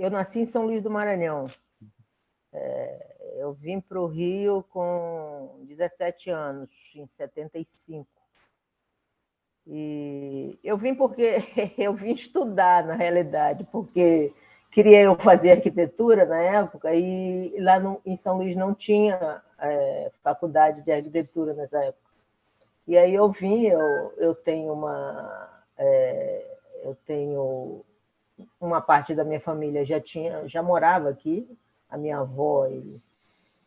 eu nasci em São Luís do Maranhão. É, eu vim para o Rio com 17 anos, em 75. E eu vim porque eu vim estudar, na realidade, porque queria eu fazer arquitetura na época e lá no, em São Luís não tinha é, faculdade de arquitetura nessa época. E aí eu vim, eu, eu tenho uma... É, eu tenho uma parte da minha família já tinha já morava aqui, a minha avó e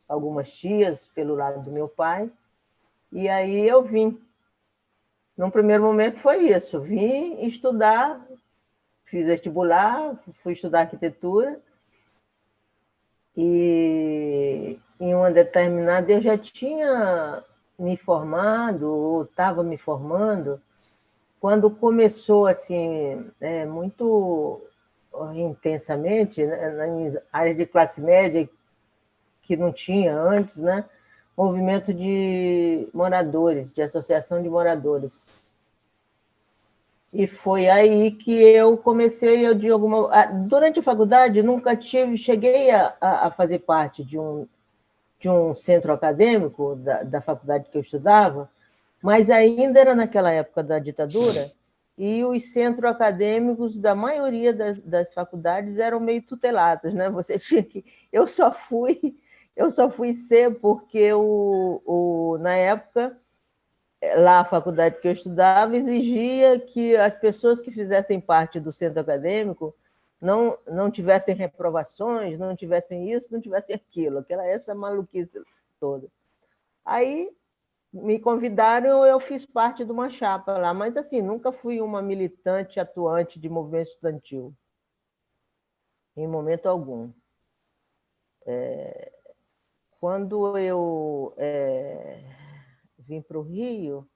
algumas tias pelo lado do meu pai. E aí eu vim. Num primeiro momento foi isso, vim estudar, fiz vestibular, fui estudar arquitetura e em uma determinada eu já tinha me formado, ou estava me formando, quando começou assim, é, muito intensamente, né, na área de classe média, que não tinha antes, né? movimento de moradores, de associação de moradores. E foi aí que eu comecei, eu de alguma... Durante a faculdade, nunca tive, cheguei a, a fazer parte de um, de um centro acadêmico da, da faculdade que eu estudava, mas ainda era naquela época da ditadura, e os centros acadêmicos da maioria das, das faculdades eram meio tutelados, né? Você tinha que... Eu só fui, eu só fui ser porque, o, o, na época, lá a faculdade que eu estudava exigia que as pessoas que fizessem parte do centro acadêmico não, não tivessem reprovações, não tivessem isso, não tivessem aquilo, aquela essa maluquice toda. Aí me convidaram, eu fiz parte de uma chapa lá, mas assim, nunca fui uma militante atuante de movimento estudantil, em momento algum. É, quando eu é, vim para o Rio,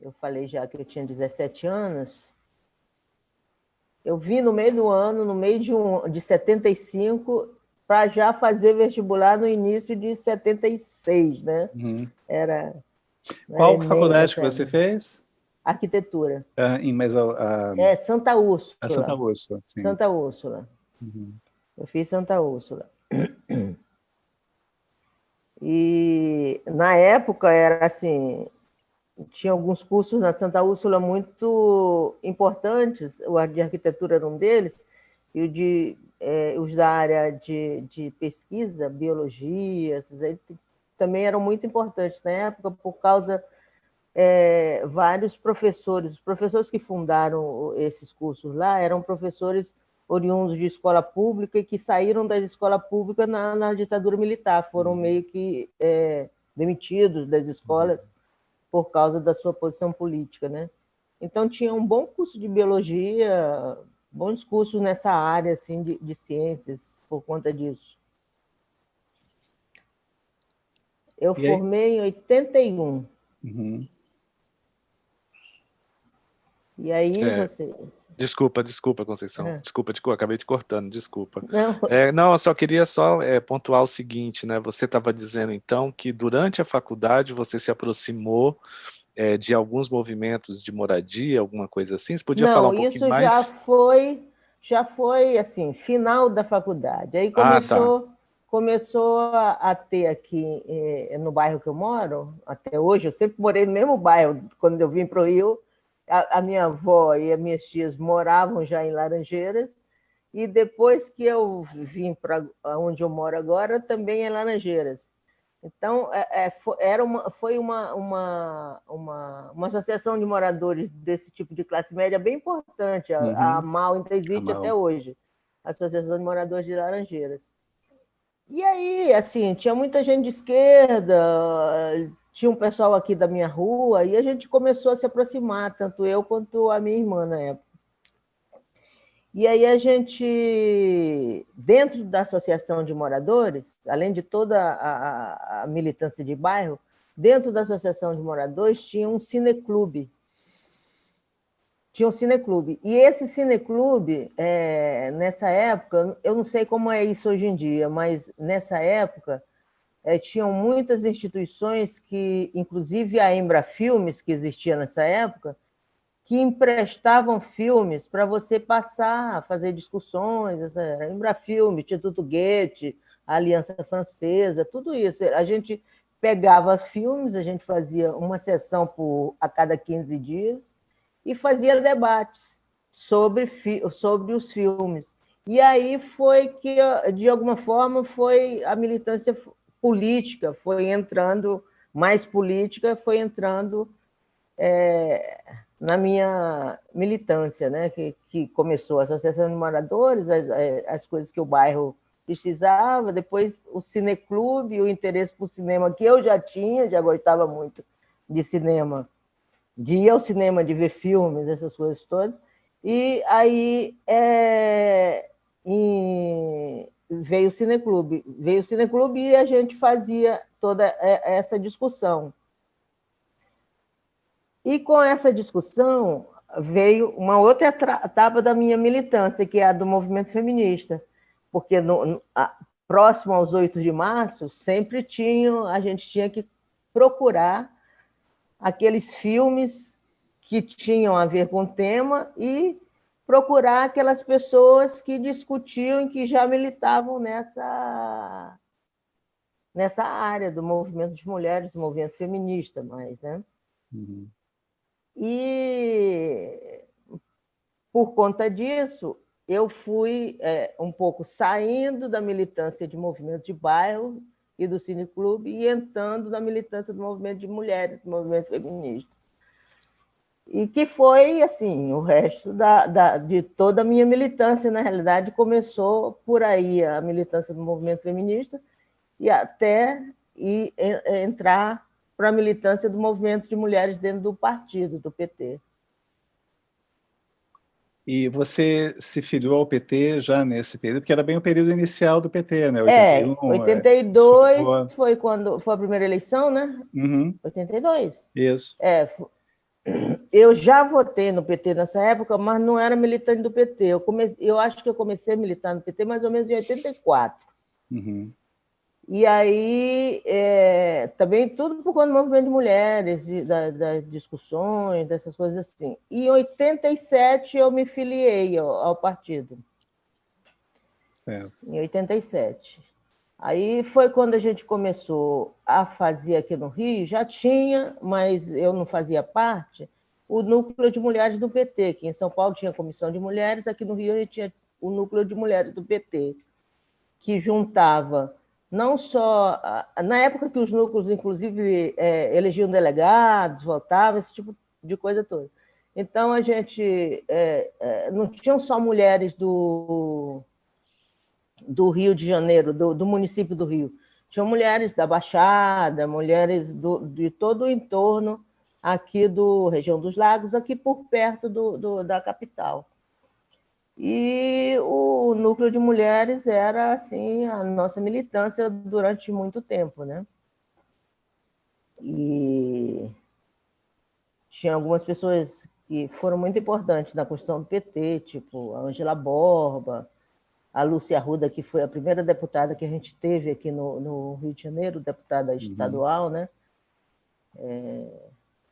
eu falei já que eu tinha 17 anos, eu vim no meio do ano, no meio de, um, de 75, para já fazer vestibular no início de 76, né? Uhum. Era... Qual Enem, faculdade que você fez? Arquitetura. Ah, em, mas, uh, é, Santa Úrsula. A Santa Úrsula, sim. Santa Úrsula. Uhum. Eu fiz Santa Úrsula. E, na época, era assim, tinha alguns cursos na Santa Úrsula muito importantes, o de arquitetura era um deles, e o de é, os da área de, de pesquisa, biologia, também eram muito importantes na época, por causa é, vários professores, os professores que fundaram esses cursos lá eram professores oriundos de escola pública e que saíram da escola pública na, na ditadura militar, foram uhum. meio que é, demitidos das escolas uhum. por causa da sua posição política. Né? Então, tinha um bom curso de biologia, bons cursos nessa área assim, de, de ciências por conta disso. Eu e formei aí? em 81. Uhum. E aí é. vocês... Desculpa, desculpa, Conceição. É. Desculpa, te, acabei te cortando, desculpa. Não, é, não eu só queria só é, pontuar o seguinte, né? Você estava dizendo, então, que durante a faculdade você se aproximou é, de alguns movimentos de moradia, alguma coisa assim? Você podia Não, falar um pouquinho mais? isso já foi, já foi, assim, final da faculdade. Aí começou, ah, tá. começou a, a, ter aqui, eh, no bairro que eu moro, até hoje, eu sempre morei no mesmo bairro, quando eu vim para o Rio, a, a minha avó e as minhas tias moravam já em Laranjeiras, e depois que eu vim para onde eu moro agora, também em Laranjeiras. Então, é, é, foi, era uma, foi uma, uma, uma, uma, associação de moradores desse tipo de classe média bem importante. A, uhum. a MAL ainda existe até hoje, a Associação de Moradores de Laranjeiras. E aí, assim, tinha muita gente de esquerda, tinha um pessoal aqui da minha rua, e a gente começou a se aproximar, tanto eu quanto a minha irmã na época. E aí a gente, dentro da associação de moradores, além de toda a, a, militância de bairro, dentro da associação de moradores tinha um cineclube. Tinha um cineclube. E esse cineclube, é, nessa época, eu não sei como é isso hoje em dia, mas nessa época é, tinham muitas instituições que, inclusive a Embra Filmes, que existia nessa época, que emprestavam filmes para você passar, fazer discussões, era Embrafilme, Instituto Goethe, Aliança Francesa, tudo isso. A gente pegava filmes, a gente fazia uma sessão por, a cada 15 dias e fazia debates sobre, sobre os filmes. E aí foi que, de alguma forma, foi a militância política, foi entrando, mais política, foi entrando é, na minha militância, né? que, que começou a Associação de Moradores, as, as coisas que o bairro precisava, depois o cineclube, o interesse por cinema que eu já tinha, já gostava muito de cinema, de ir ao cinema, de ver filmes, essas coisas todas, e aí é, em, veio o cineclube, veio o cineclube e a gente fazia toda essa discussão. E com essa discussão veio uma outra etapa da minha militância, que é a do movimento feminista, porque no, no, a, próximo aos 8 de março, sempre tinha, a gente tinha que procurar aqueles filmes que tinham a ver com o tema e procurar aquelas pessoas que discutiam e que já militavam nessa, nessa área do movimento de mulheres, do movimento feminista mais, né? Uhum. E, por conta disso, eu fui é, um pouco saindo da militância de movimento de bairro e do cineclube e entrando na militância do movimento de mulheres, do movimento feminista. E que foi, assim, o resto da, da, de toda a minha militância, na realidade, começou por aí, a militância do movimento feminista, e até e, entrar para a militância do movimento de mulheres dentro do partido, do PT. E você se filiou ao PT já nesse período, porque era bem o período inicial do PT, né? 81, é, 82 é, foi quando foi a primeira eleição, né? Uhum. 82. Isso. É, eu já votei no PT nessa época, mas não era militante do PT. Eu, comecei, eu acho que eu comecei a militar no PT mais ou menos em 84. Uhum. E aí, é, também tudo por conta do movimento de mulheres, de, da, das discussões, dessas coisas assim. E em 87 eu me filiei ao, ao partido. Certo. Em 87. Aí foi quando a gente começou a fazer aqui no Rio, já tinha, mas eu não fazia parte, o núcleo de mulheres do PT, que em São Paulo tinha a comissão de mulheres, aqui no Rio a gente tinha o núcleo de mulheres do PT, que juntava não só... Na época que os núcleos, inclusive, é, elegiam delegados, votavam, esse tipo de coisa toda. Então, a gente... É, é, não tinham só mulheres do, do Rio de Janeiro, do, do município do Rio. Tinham mulheres da Baixada, mulheres do, de todo o entorno aqui do região dos lagos, aqui por perto do, do da capital. E o núcleo de mulheres era assim a nossa militância durante muito tempo, né? E tinha algumas pessoas que foram muito importantes na construção do PT, tipo a Angela Borba, a Lúcia Arruda, que foi a primeira deputada que a gente teve aqui no, no Rio de Janeiro, deputada uhum. estadual, né? É,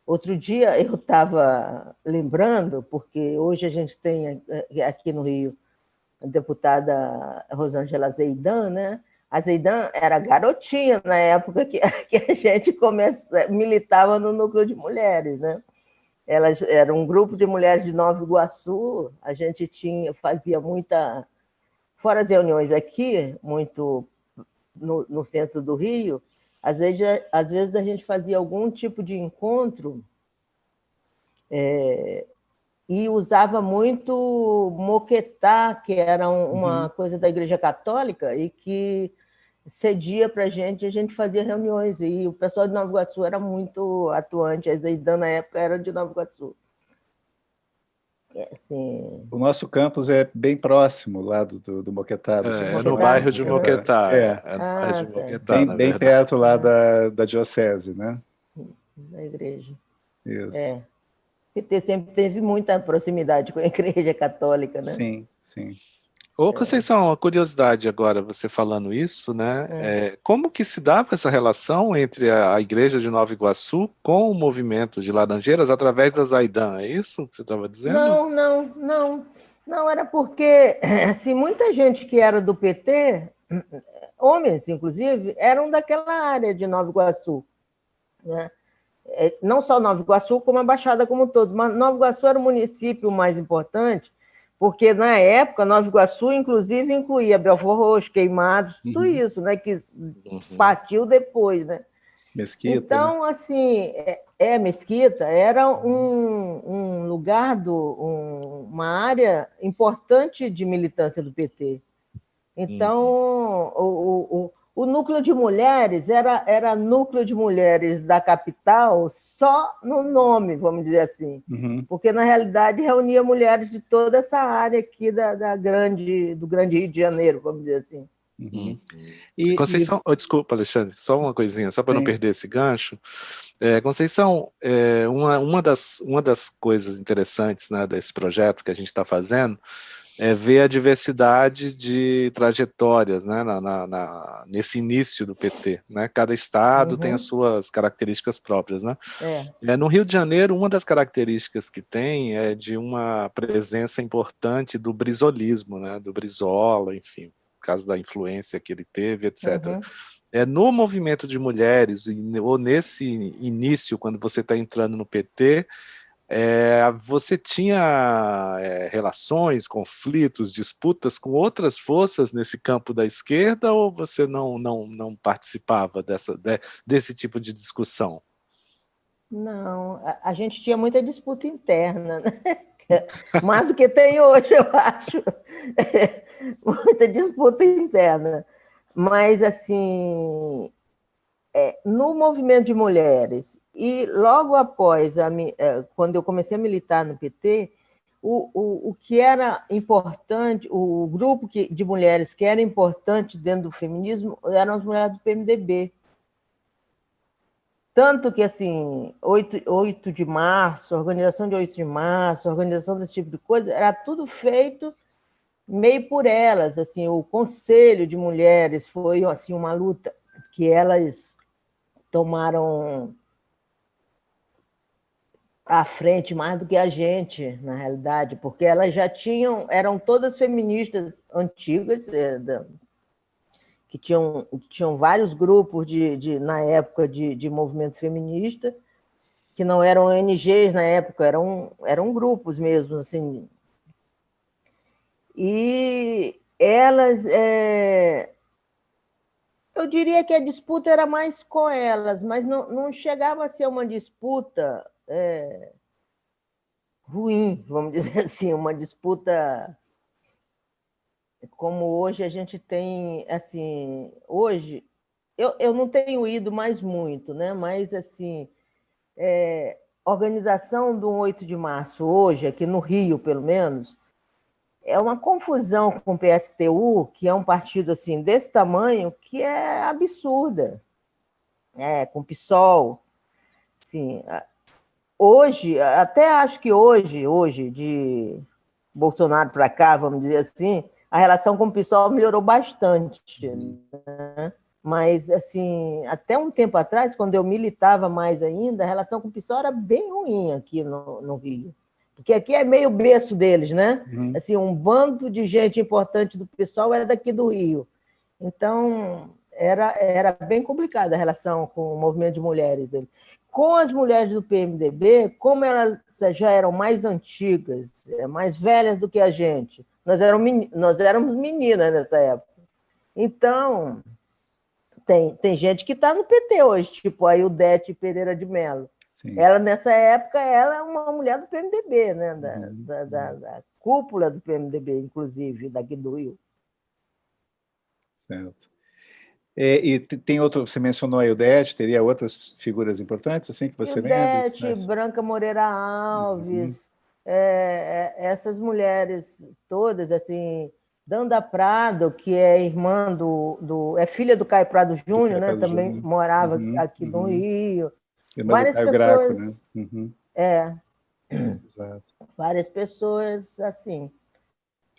Outro dia eu estava lembrando, porque hoje a gente tem eh, aqui no Rio a deputada Rosângela Zeidan, né? A Zeidan era garotinha na época que, a gente começa, militava no núcleo de mulheres, né? Elas era um grupo de mulheres de Nova Iguaçu, a gente tinha, fazia muita, fora as reuniões aqui, muito no, no centro do Rio, às vezes, às vezes a gente fazia algum tipo de encontro é, e usava muito moquetá, que era um, uma uhum. coisa da Igreja Católica, e que cedia para a gente, a gente fazia reuniões, e o pessoal de Nova Iguaçu era muito atuante, a Zeidan na época era de Nova Iguaçu. É, assim... O nosso campus é bem próximo lá do, do, do Moquetá. Do é, é no bairro de Moquetá. É, é, é ah, bairro de tá. Moquetá, bem, bem perto lá da, da diocese, né? Da igreja. Isso. É. PT sempre teve muita proximidade com a igreja católica, né? Sim, sim. Ô, Conceição, uma curiosidade agora, você falando isso, né? É. É, como que se dava essa relação entre a, a, Igreja de Nova Iguaçu com o movimento de Laranjeiras através da Zaidan? É isso que você estava dizendo? Não, não, não. Não, era porque assim, muita gente que era do PT, homens inclusive, eram daquela área de Nova Iguaçu. Né? É, não só Nova Iguaçu, como a Baixada como um todo, mas Nova Iguaçu era o município mais importante porque na época Nova Iguaçu, inclusive, incluía Belfor Roxo, Queimados, tudo uhum. isso, né? Que uhum. partiu depois, né? Mesquita. Então, né? assim, é, é, Mesquita era um, um lugar, do, um, uma área importante de militância do PT. Então, uhum. o, o, o núcleo de mulheres era, era núcleo de mulheres da capital só no nome, vamos dizer assim, uhum. porque na realidade reunia mulheres de toda essa área aqui da, da grande, do grande Rio de Janeiro, vamos dizer assim. Uhum. E, Conceição, e... Oh, desculpa, Alexandre, só uma coisinha, só para não perder esse gancho. É, Conceição, é, uma, uma, das, uma das coisas interessantes né, desse projeto que a gente está fazendo é, ver a diversidade de trajetórias né, na, na, na, nesse início do PT. Né? Cada estado uhum. tem as suas características próprias. Né? É. É, no Rio de Janeiro, uma das características que tem é de uma presença importante do brisolismo, né? do Brizola, enfim, por causa da influência que ele teve, etc. Uhum. É, no movimento de mulheres, ou nesse início, quando você está entrando no PT, é, você tinha é, relações, conflitos, disputas com outras forças nesse campo da esquerda ou você não, não, não participava dessa, de, desse tipo de discussão? Não, a, a, gente tinha muita disputa interna, né? mais do que tem hoje, eu acho. muita disputa interna. Mas, assim, é, no movimento de mulheres e logo após, a, é, quando eu comecei a militar no PT, o, o, o que era importante, o grupo que, de mulheres que era importante dentro do feminismo eram as mulheres do PMDB. Tanto que, assim, 8, 8 de março, organização de 8 de março, organização desse tipo de coisa, era tudo feito meio por elas. Assim, o Conselho de Mulheres foi assim, uma luta que elas tomaram à frente mais do que a gente, na realidade, porque elas já tinham, eram todas feministas antigas, é, que tinham, tinham vários grupos de, de na época de, de movimento feminista, que não eram ONGs na época, eram, eram grupos mesmo, assim. E elas, é, eu diria que a disputa era mais com elas, mas não, não chegava a ser uma disputa é, ruim, vamos dizer assim, uma disputa como hoje a gente tem, assim, hoje, eu, eu não tenho ido mais muito, né? mas, assim, é, organização do 8 de março hoje, aqui no Rio, pelo menos, é uma confusão com o PSTU, que é um partido assim desse tamanho, que é absurda, é, com o PSOL. Assim, hoje, até acho que hoje, hoje, de Bolsonaro para cá, vamos dizer assim, a relação com o PSOL melhorou bastante. Né? Mas, assim, até um tempo atrás, quando eu militava mais ainda, a relação com o PSOL era bem ruim aqui no, no Rio. Porque aqui é meio berço deles, né? Uhum. Assim, um bando de gente importante do PSOL era daqui do Rio. Então, era, era bem complicada a relação com o movimento de mulheres dele com as mulheres do PMDB, como elas já eram mais antigas, é, mais velhas do que a gente, nós éramos, nós éramos meninas nessa época. Então, tem, tem gente que está no PT hoje, tipo a Ildete Pereira de Mello. Sim. Ela, nessa época, ela é uma mulher do PMDB, né? da, uhum. da, da, da cúpula do PMDB, inclusive, daqui do Rio. Certo. É, e tem outro, você mencionou a Eudete, teria outras figuras importantes assim que você Eudete, lembra? Branca Moreira Alves, uhum. é, é, essas mulheres todas, assim, Danda Prado, que é irmã do, do é filha do Caio Prado Júnior, né? Também Júnior. morava uhum, aqui no uhum. Rio. Irmã Várias pessoas. Graco, né? Uhum. É. Exato. Várias pessoas assim.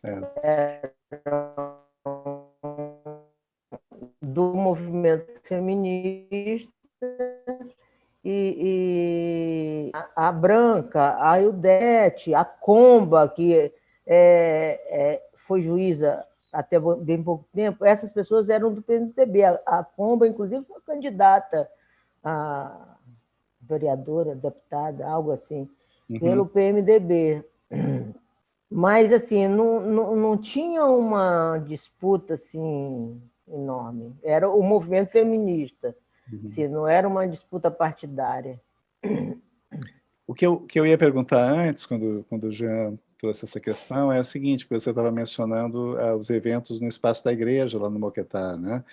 É. do movimento feminista e, e a, a, Branca, a Ildete, a Comba, que é, é, foi juíza até bem pouco tempo, essas pessoas eram do PMDB. A, a Comba, inclusive, foi candidata a vereadora, deputada, algo assim, uhum. pelo PMDB. Mas, assim, não, não, não tinha uma disputa assim enorme. Era o movimento feminista, uhum. assim, não era uma disputa partidária. O que eu, que eu ia perguntar antes, quando, quando o Jean trouxe essa questão, é o seguinte, porque você estava mencionando uh, os eventos no espaço da igreja, lá no Moquetá, né?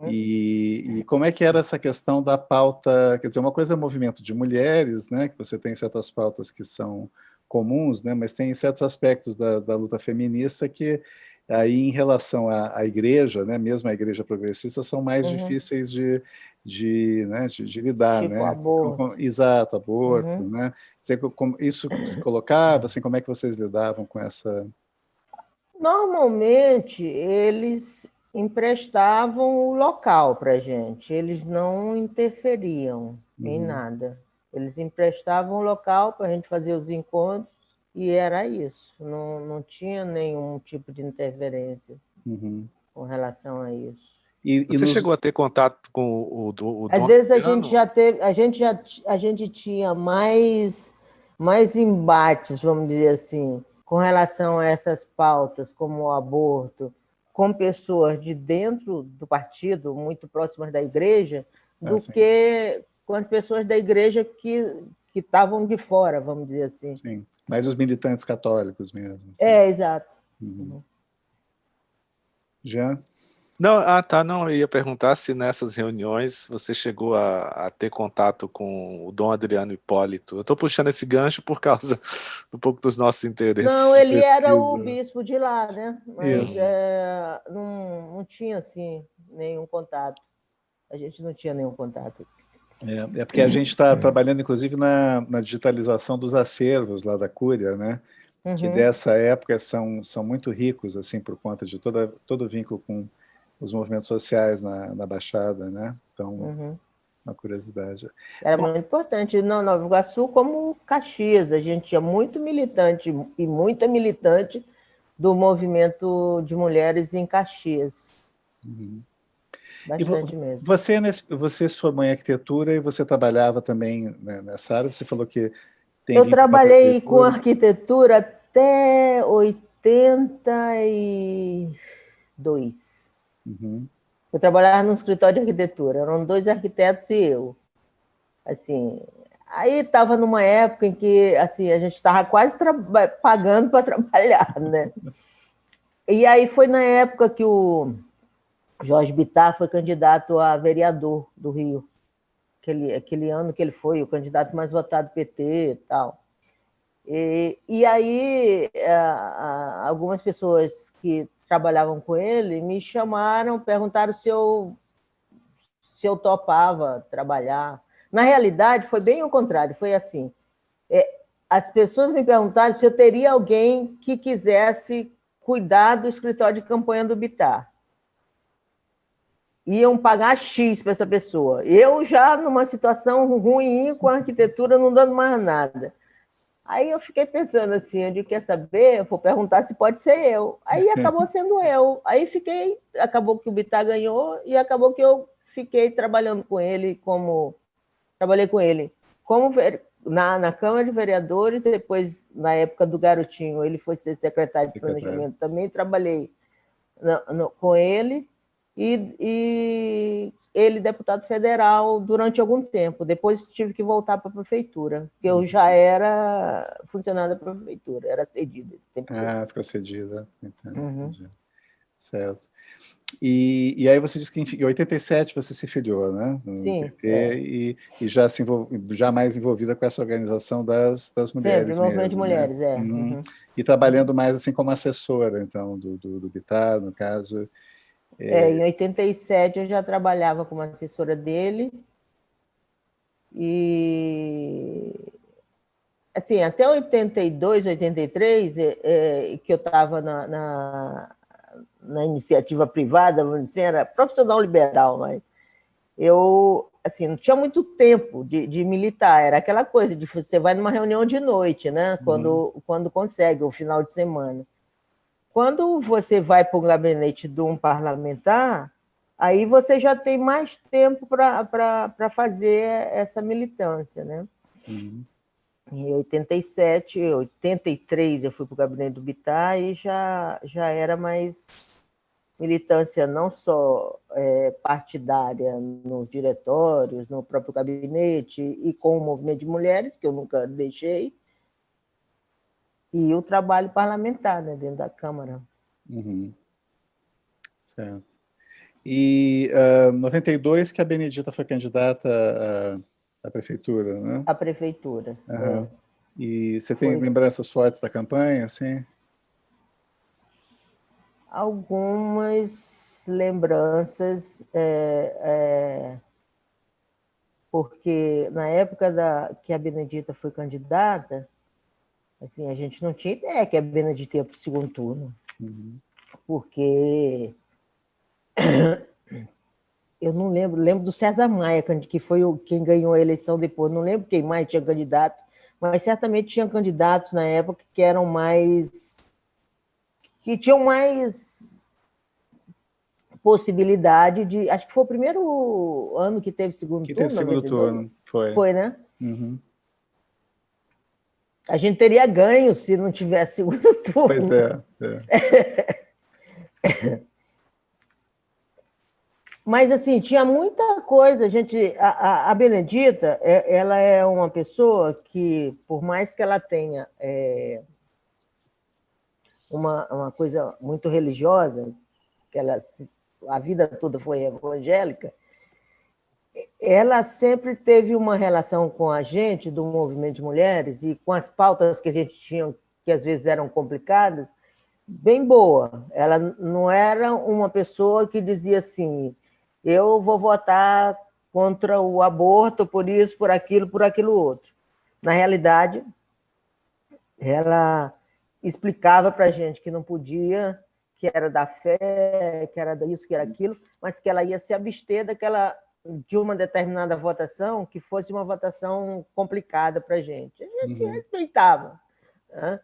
Uhum. E, e, como é que era essa questão da pauta, quer dizer, uma coisa é movimento de mulheres, né? Que você tem certas pautas que são comuns, né? Mas tem certos aspectos da, da luta feminista que aí em relação à, à, igreja, né, mesmo a igreja progressista, são mais uhum. difíceis de, de, né, de, de lidar. Tipo né? aborto. Exato, aborto. Uhum. Né? Isso se colocava, assim, como é que vocês lidavam com essa... Normalmente, eles emprestavam o local para a gente, eles não interferiam uhum. em nada. Eles emprestavam o local para a gente fazer os encontros, e era isso, não, não tinha nenhum tipo de interferência uhum. com relação a isso. E, Você nos... chegou a ter contato com o, o, o Às vezes a gente já teve, a gente já a gente tinha mais mais embates, vamos dizer assim, com relação a essas pautas, como o aborto, com pessoas de dentro do partido, muito próximas da igreja, ah, do ah, que com as pessoas da igreja que que estavam de fora, vamos dizer assim. Sim. Mas os militantes católicos mesmo. Assim. É, exato. Uhum. Jean? Não, ah, tá, não, eu ia perguntar se nessas reuniões você chegou a, a ter contato com o Dom Adriano Hipólito. Eu estou puxando esse gancho por causa um pouco dos nossos interesses. Não, ele era o bispo de lá, né? Mas é, não, não tinha, assim, nenhum contato. A gente não tinha nenhum contato. É, é porque a gente está trabalhando, inclusive, na, na, digitalização dos acervos lá da Cúria, né? Uhum. Que dessa época são, são muito ricos, assim, por conta de toda, todo o vínculo com os movimentos sociais na, na Baixada, né? Então, uhum. uma curiosidade. Era muito importante, não Nova Iguaçu como Caxias, a gente tinha muito militante e muita militante do movimento de mulheres em Caxias. Uhum. Bastante mesmo. Você, você se formou em arquitetura e você trabalhava também né, nessa área? Você falou que tem Eu trabalhei com arquitetura até 82. Uhum. Eu trabalhava num escritório de arquitetura, eram dois arquitetos e eu. Assim, aí estava numa época em que assim, a gente estava quase pagando para trabalhar, né? E aí foi na época que o Jorge Bittar foi candidato a vereador do Rio, aquele, aquele ano que ele foi o candidato mais votado do PT e tal. E, e aí, é, algumas pessoas que trabalhavam com ele me chamaram, perguntaram se eu, se eu topava trabalhar. Na realidade, foi bem o contrário, foi assim. É, as pessoas me perguntaram se eu teria alguém que quisesse cuidar do escritório de campanha do Bitar iam pagar X para essa pessoa. Eu já numa situação ruim com a arquitetura, não dando mais nada. Aí eu fiquei pensando assim, eu disse, quer saber? Eu vou perguntar se pode ser eu. Aí acabou sendo eu. Aí fiquei, acabou que o Bittar ganhou e acabou que eu fiquei trabalhando com ele como trabalhei com ele como na, na Câmara de Vereadores, depois na época do Garotinho, ele foi ser secretário de planejamento, também trabalhei no, no, com ele e, e ele deputado federal durante algum tempo. Depois tive que voltar para a prefeitura, porque eu já era funcionária da prefeitura, era cedida esse tempo. Ah, ficou cedida. Então, uhum. Certo. E, e aí você disse que em 87 você se filiou, né? No Sim. PT, é. e, e, já, se já mais envolvida com essa organização das, das mulheres. Sempre, movimento de né? mulheres, né? é. Uhum. Uhum. E trabalhando mais assim como assessora, então, do, do, do Bitar, no caso. É, em 87 eu já trabalhava como assessora dele e assim, até 82, 83, é, é, que eu estava na, na, na, iniciativa privada, vamos dizer, era profissional liberal, mas eu assim, não tinha muito tempo de, de, militar, era aquela coisa de você vai numa reunião de noite, né? Quando, uhum. quando consegue, o final de semana. Quando você vai para o gabinete de um parlamentar, aí você já tem mais tempo para fazer essa militância, né? Uhum. Em 87, 83 eu fui para o gabinete do Bittar e já, já era mais militância não só é, partidária nos diretórios, no próprio gabinete e com o movimento de mulheres, que eu nunca deixei, e o trabalho parlamentar né, dentro da Câmara. Uhum. Certo. E uh, 92 que a Benedita foi candidata à, à prefeitura, né? À prefeitura. Uhum. É. E você tem foi. lembranças fortes da campanha, assim? algumas lembranças, é, é, porque na época da, que a Benedita foi candidata, assim, a gente não tinha ideia que a Benedita ia para o segundo turno, uhum. porque eu não lembro, lembro do César Maia, que foi o, quem ganhou a eleição depois, não lembro quem mais tinha candidato, mas certamente tinha candidatos na época que eram mais que tinham mais possibilidade de... Acho que foi o primeiro ano que teve segundo que turno. Que teve segundo 92. turno, foi. Foi, né? Uhum. A gente teria ganho se não tivesse segundo turno. Pois é. é. Mas, assim, tinha muita coisa. A, gente, a, a, Benedita, é, ela é uma pessoa que, por mais que ela tenha é, uma, uma coisa muito religiosa, que ela a vida toda foi evangélica, ela sempre teve uma relação com a gente do movimento de mulheres e com as pautas que a gente tinha, que às vezes eram complicadas, bem boa. Ela não era uma pessoa que dizia assim, eu vou votar contra o aborto por isso, por aquilo, por aquilo outro. Na realidade, ela explicava para a gente que não podia, que era da fé, que era isso, que era aquilo, mas que ela ia se abster daquela, de uma determinada votação que fosse uma votação complicada para a gente. A gente uhum. respeitava. Né?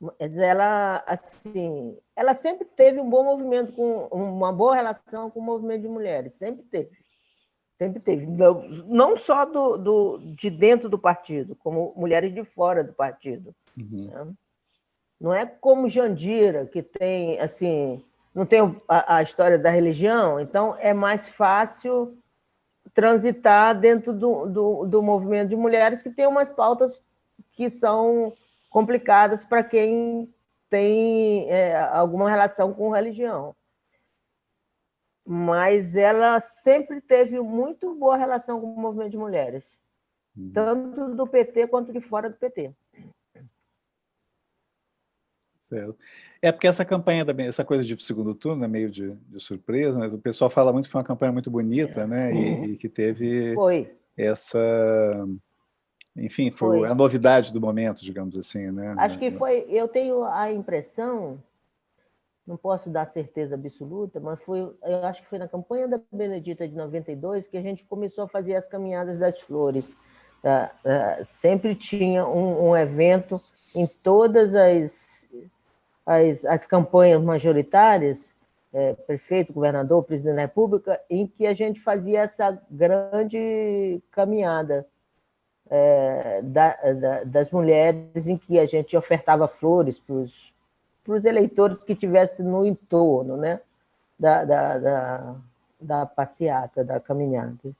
Mas ela, assim, ela sempre teve um bom movimento, com uma boa relação com o movimento de mulheres, sempre teve. Sempre teve. Não só do, do, de dentro do partido, como mulheres de fora do partido. Uhum. Né? Não é como Jandira, que tem, assim, não tem a, a, história da religião, então é mais fácil transitar dentro do, do, do movimento de mulheres que tem umas pautas que são complicadas para quem tem é, alguma relação com religião mas ela sempre teve muito boa relação com o movimento de mulheres, uhum. tanto do PT quanto de fora do PT. Certo. É porque essa campanha, essa coisa de segundo turno é meio de, de surpresa, né? o pessoal fala muito que foi uma campanha muito bonita, né? E, uhum. e que teve foi. essa... Enfim, foi, foi, a novidade do momento, digamos assim, né? Acho que foi... Eu tenho a impressão não posso dar certeza absoluta, mas foi, eu acho que foi na campanha da Benedita de 92 que a gente começou a fazer as caminhadas das flores. Tá? É, sempre tinha um, um, evento em todas as, as, as campanhas majoritárias, é, prefeito, governador, presidente da República, em que a gente fazia essa grande caminhada é, da, da, das mulheres, em que a gente ofertava flores para os eleitores que tivessem no entorno né, da, da, da, da passeata, da caminhada.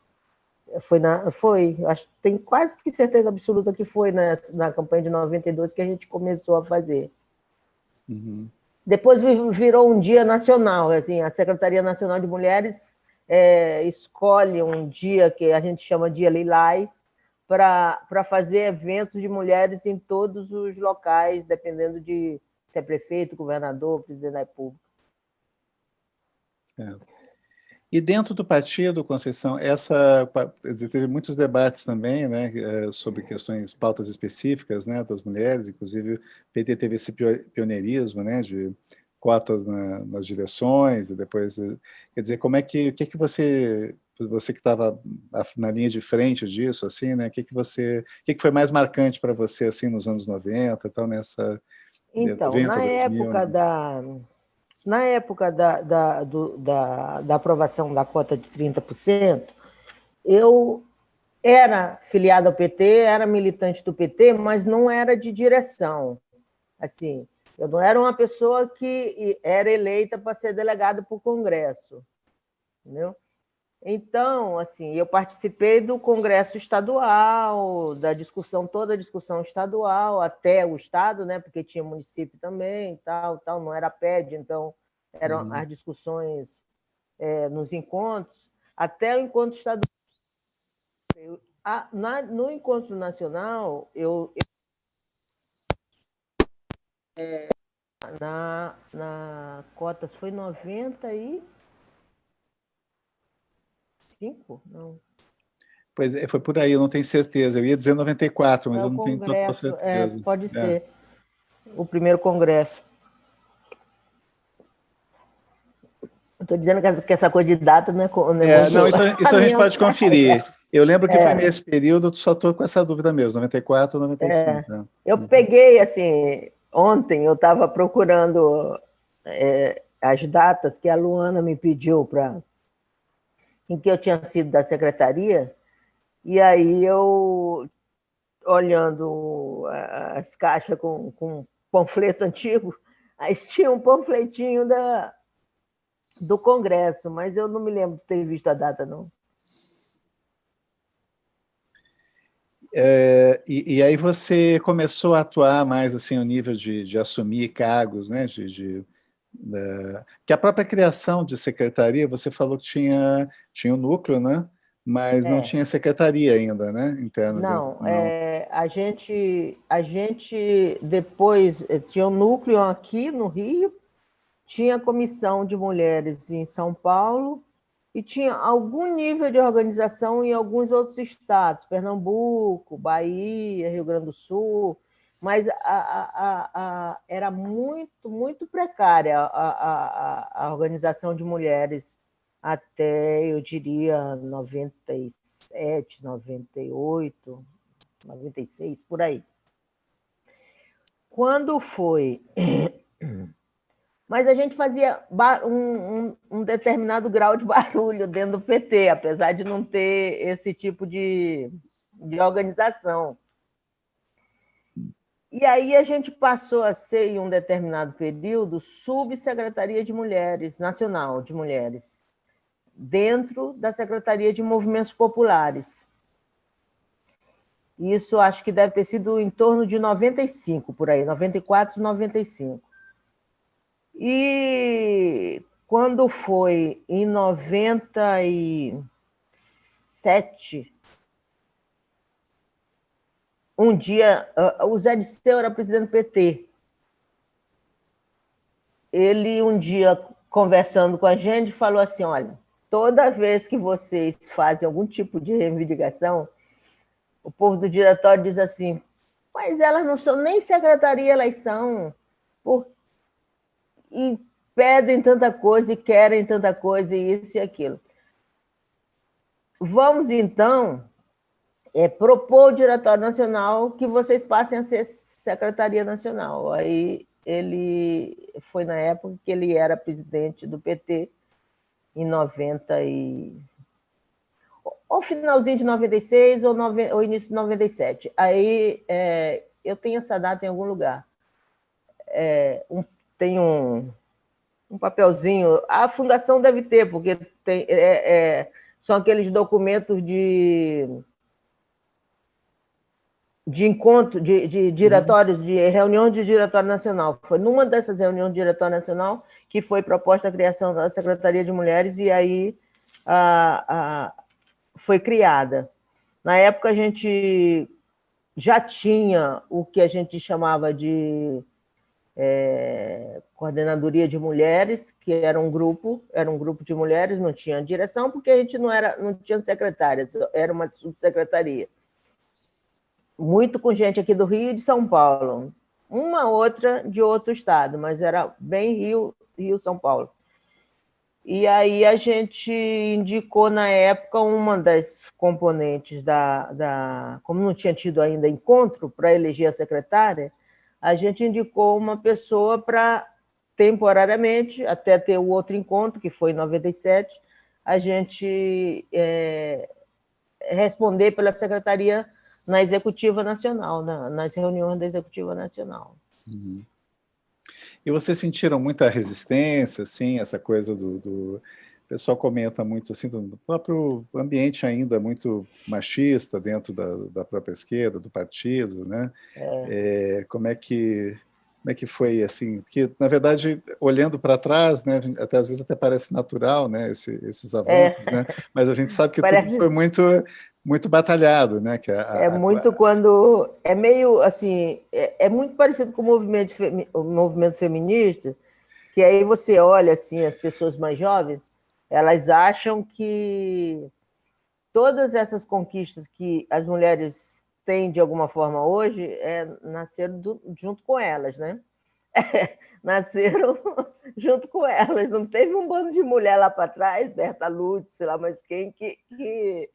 Foi, na, foi acho tem quase que certeza absoluta que foi na, na campanha de 92 que a gente começou a fazer. Uhum. Depois virou um dia nacional, assim, a Secretaria Nacional de Mulheres é, escolhe um dia que a gente chama Dia Lilás, para fazer eventos de mulheres em todos os locais, dependendo de se é prefeito, governador, presidente da República. Certo. E dentro do partido, Conceição, essa teve muitos debates também, né, eh, sobre questões, pautas específicas, né, das mulheres, inclusive o PT teve esse pioneirismo, né, de cotas na, nas direções, e depois, eh, quer dizer, como é que, o que é que você, você que estava na linha de frente disso, assim, né, o que que você, o que que foi mais marcante para você, assim, nos anos 90 e tal, nessa... Então, na época da na época da, da, do, da, da aprovação da cota de 30%, eu era filiado ao PT, era militante do PT, mas não era de direção. Assim, eu não era uma pessoa que era eleita para ser delegada para o Congresso. Entendeu? Então, assim, eu participei do Congresso Estadual, da discussão, toda a discussão estadual, até o Estado, né, porque tinha município também, tal, tal, não era PED, então eram uhum. as discussões é, nos encontros, até o encontro estadual. Eu, a, na, no encontro nacional, eu, eu é, na, na cotas foi 90 e cinco? Não. Pois é, foi por aí, eu não tenho certeza. Eu ia dizer 94, mas é eu não tenho total é, certeza. É, pode é. ser. O primeiro congresso. Estou dizendo que essa coisa de data não é... Não, é, não isso, isso a gente pode conferir. Eu lembro que é. foi nesse período, só estou com essa dúvida mesmo, 94 ou 95. É. Né? Eu uhum. peguei, assim, ontem eu estava procurando é, as datas que a Luana me pediu para em que eu tinha sido da secretaria, e aí eu, olhando as caixas com, com panfleto antigo, aí tinha um panfletinho da, do Congresso, mas eu não me lembro de ter visto a data, não. É, e, e, aí você começou a atuar mais assim, ao nível de, de assumir cargos, né, de, de né, que a própria criação de secretaria, você falou que tinha, tinha o um núcleo, né? mas é. não tinha secretaria ainda, né? Interna. Não, não. É, a, gente, a gente depois eh, tinha um núcleo aqui no Rio, tinha comissão de mulheres em São Paulo e tinha algum nível de organização em alguns outros estados, Pernambuco, Bahia, Rio Grande do Sul, mas a, a, a, era muito, muito precária a, organização de mulheres até, eu diria, 97, 98, 96, por aí. Quando foi... Mas a gente fazia um, um, um, determinado grau de barulho dentro do PT, apesar de não ter esse tipo de, de organização. E aí a gente passou a ser, em um determinado período, subsecretaria de Mulheres, Nacional de Mulheres, dentro da Secretaria de Movimentos Populares. Isso acho que deve ter sido em torno de 95, por aí, 94, 95. E quando foi em 97, um dia, uh, o Zé Disseu era presidente do PT. Ele, um dia, conversando com a gente, falou assim, olha, toda vez que vocês fazem algum tipo de reivindicação, o povo do diretório diz assim, mas elas não são nem secretaria, elas são, por... e pedem tanta coisa e querem tanta coisa, e isso e aquilo. Vamos, então, é, propor o Diretório Nacional que vocês passem a ser Secretaria Nacional. Aí ele foi na época que ele era presidente do PT, em 90 e... ou finalzinho de 96 ou, nove... ou início de 97. Aí é, eu tenho essa data em algum lugar. É, um, tem um, um papelzinho, a fundação deve ter, porque tem, é, é são aqueles documentos de de encontro, de, de diretórios, de reunião de diretório nacional. Foi numa dessas reuniões de diretório nacional que foi proposta a criação da Secretaria de Mulheres e aí a, a, foi criada. Na época, a gente já tinha o que a gente chamava de é, coordenadoria de mulheres, que era um grupo, era um grupo de mulheres, não tinha direção, porque a gente não era, não tinha secretárias, era uma subsecretaria. Muito com gente aqui do Rio e de São Paulo, uma outra de outro estado, mas era bem Rio, Rio São Paulo. E aí a gente indicou na época uma das componentes da, da como não tinha tido ainda encontro para eleger a secretária, a gente indicou uma pessoa para, temporariamente, até ter o outro encontro, que foi em 97, a gente é, responder pela secretaria na Executiva Nacional, na, nas reuniões da Executiva Nacional. Uhum. E vocês sentiram muita resistência, assim, essa coisa do, do... O pessoal comenta muito assim, do próprio ambiente ainda muito machista dentro da, da própria esquerda, do partido, né? É. É, como é que como é que foi assim? Porque na verdade, olhando para trás, né, até às vezes até parece natural, né, esse, esses avanços, é. né? Mas a gente sabe que parece... tudo foi muito muito batalhado, né? Que a, é muito a... quando é meio assim, é, é, muito parecido com o movimento o movimento feminista, que aí você olha assim as pessoas mais jovens, elas acham que todas essas conquistas que as mulheres têm de alguma forma hoje é, nasceram do, junto com elas, né? nasceram junto com elas. Não teve um bando de mulher lá para trás, Berta Lutz, sei lá mais quem, que, que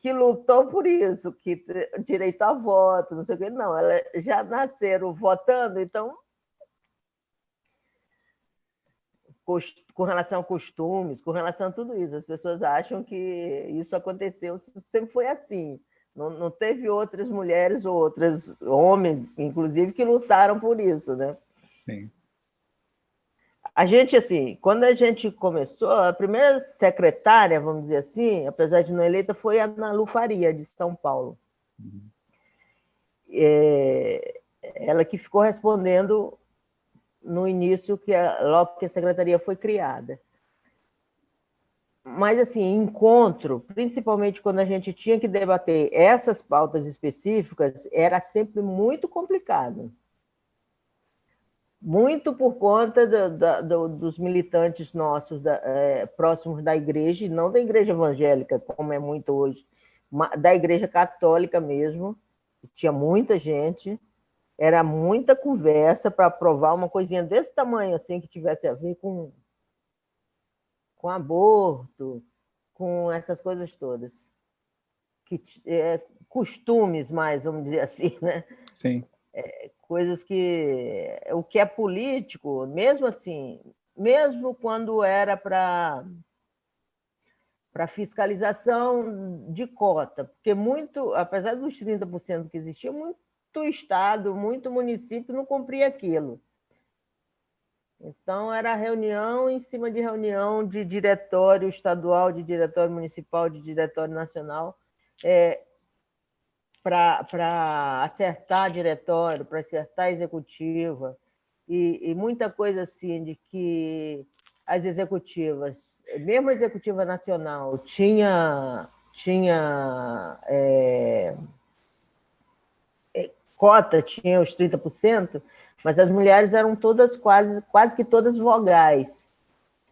que lutou por isso, que direito a voto, não sei o quê. Não, elas já nasceram votando, então com relação a costumes, com relação a tudo isso. As pessoas acham que isso aconteceu, sempre foi assim. Não, não teve outras mulheres ou outros homens, inclusive, que lutaram por isso, né? Sim. A gente, assim, quando a gente começou, a primeira secretária, vamos dizer assim, apesar de não eleita, foi a Ana Lu Faria, de São Paulo. Uhum. É, ela que ficou respondendo no início, que a, logo que a secretaria foi criada. Mas, assim, encontro, principalmente quando a gente tinha que debater essas pautas específicas, era sempre muito complicado muito por conta do, do, dos militantes nossos da, é, próximos da igreja, e não da igreja evangélica, como é muito hoje, da igreja católica mesmo, tinha muita gente, era muita conversa para aprovar uma coisinha desse tamanho, assim, que tivesse a ver com, com aborto, com essas coisas todas. Que, é, costumes mais, vamos dizer assim, né? Sim. É, coisas que o que é político, mesmo assim, mesmo quando era para para fiscalização de cota, porque muito, apesar dos 30% que existia, muito estado, muito município não cumpria aquilo. Então, era reunião em cima de reunião de diretório estadual, de diretório municipal, de diretório nacional, é, para acertar diretório, para acertar executiva, e, e, muita coisa assim de que as executivas, mesmo a executiva nacional, tinha, tinha é, é cota, tinha os 30%, mas as mulheres eram todas quase, quase que todas vogais.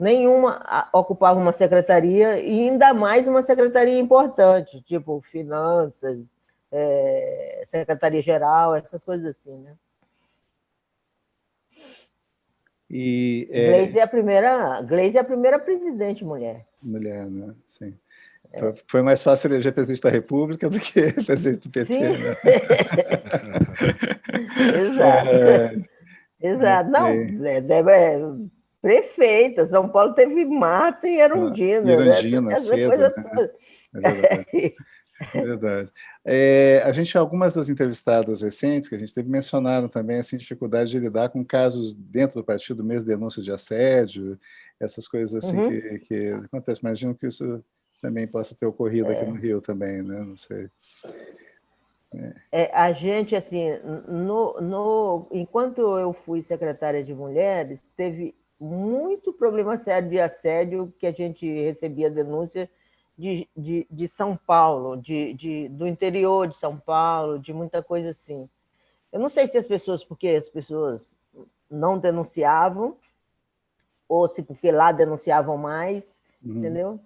Nenhuma ocupava uma secretaria, e ainda mais uma secretaria importante, tipo finanças, é, secretaria-geral, essas coisas assim, né? E, é... Gleisi é a primeira, Gleisi é a primeira presidente mulher. Mulher, né? Sim. É. Foi mais fácil eleger presidente da República do que presidente do PT. Né? Exato. É... Exato. Não, é, é, prefeita. São Paulo teve Marta e Erundina. Erundina, né? Essa cedo, coisa né? toda. Verdade. É, a gente, algumas das entrevistadas recentes que a gente teve, mencionaram também assim, dificuldade de lidar com casos dentro do partido, mesmo denúncias de assédio, essas coisas assim uhum. que, que acontecem. Imagino que isso também possa ter ocorrido é. aqui no Rio também, né? Não sei. É. É, a gente, assim, no, no, enquanto eu fui secretária de Mulheres, teve muito problema sério de assédio que a gente recebia denúncia de, de, de São Paulo, de, de, do interior de São Paulo, de muita coisa assim. Eu não sei se as pessoas, porque as pessoas não denunciavam, ou se porque lá denunciavam mais, uhum. entendeu?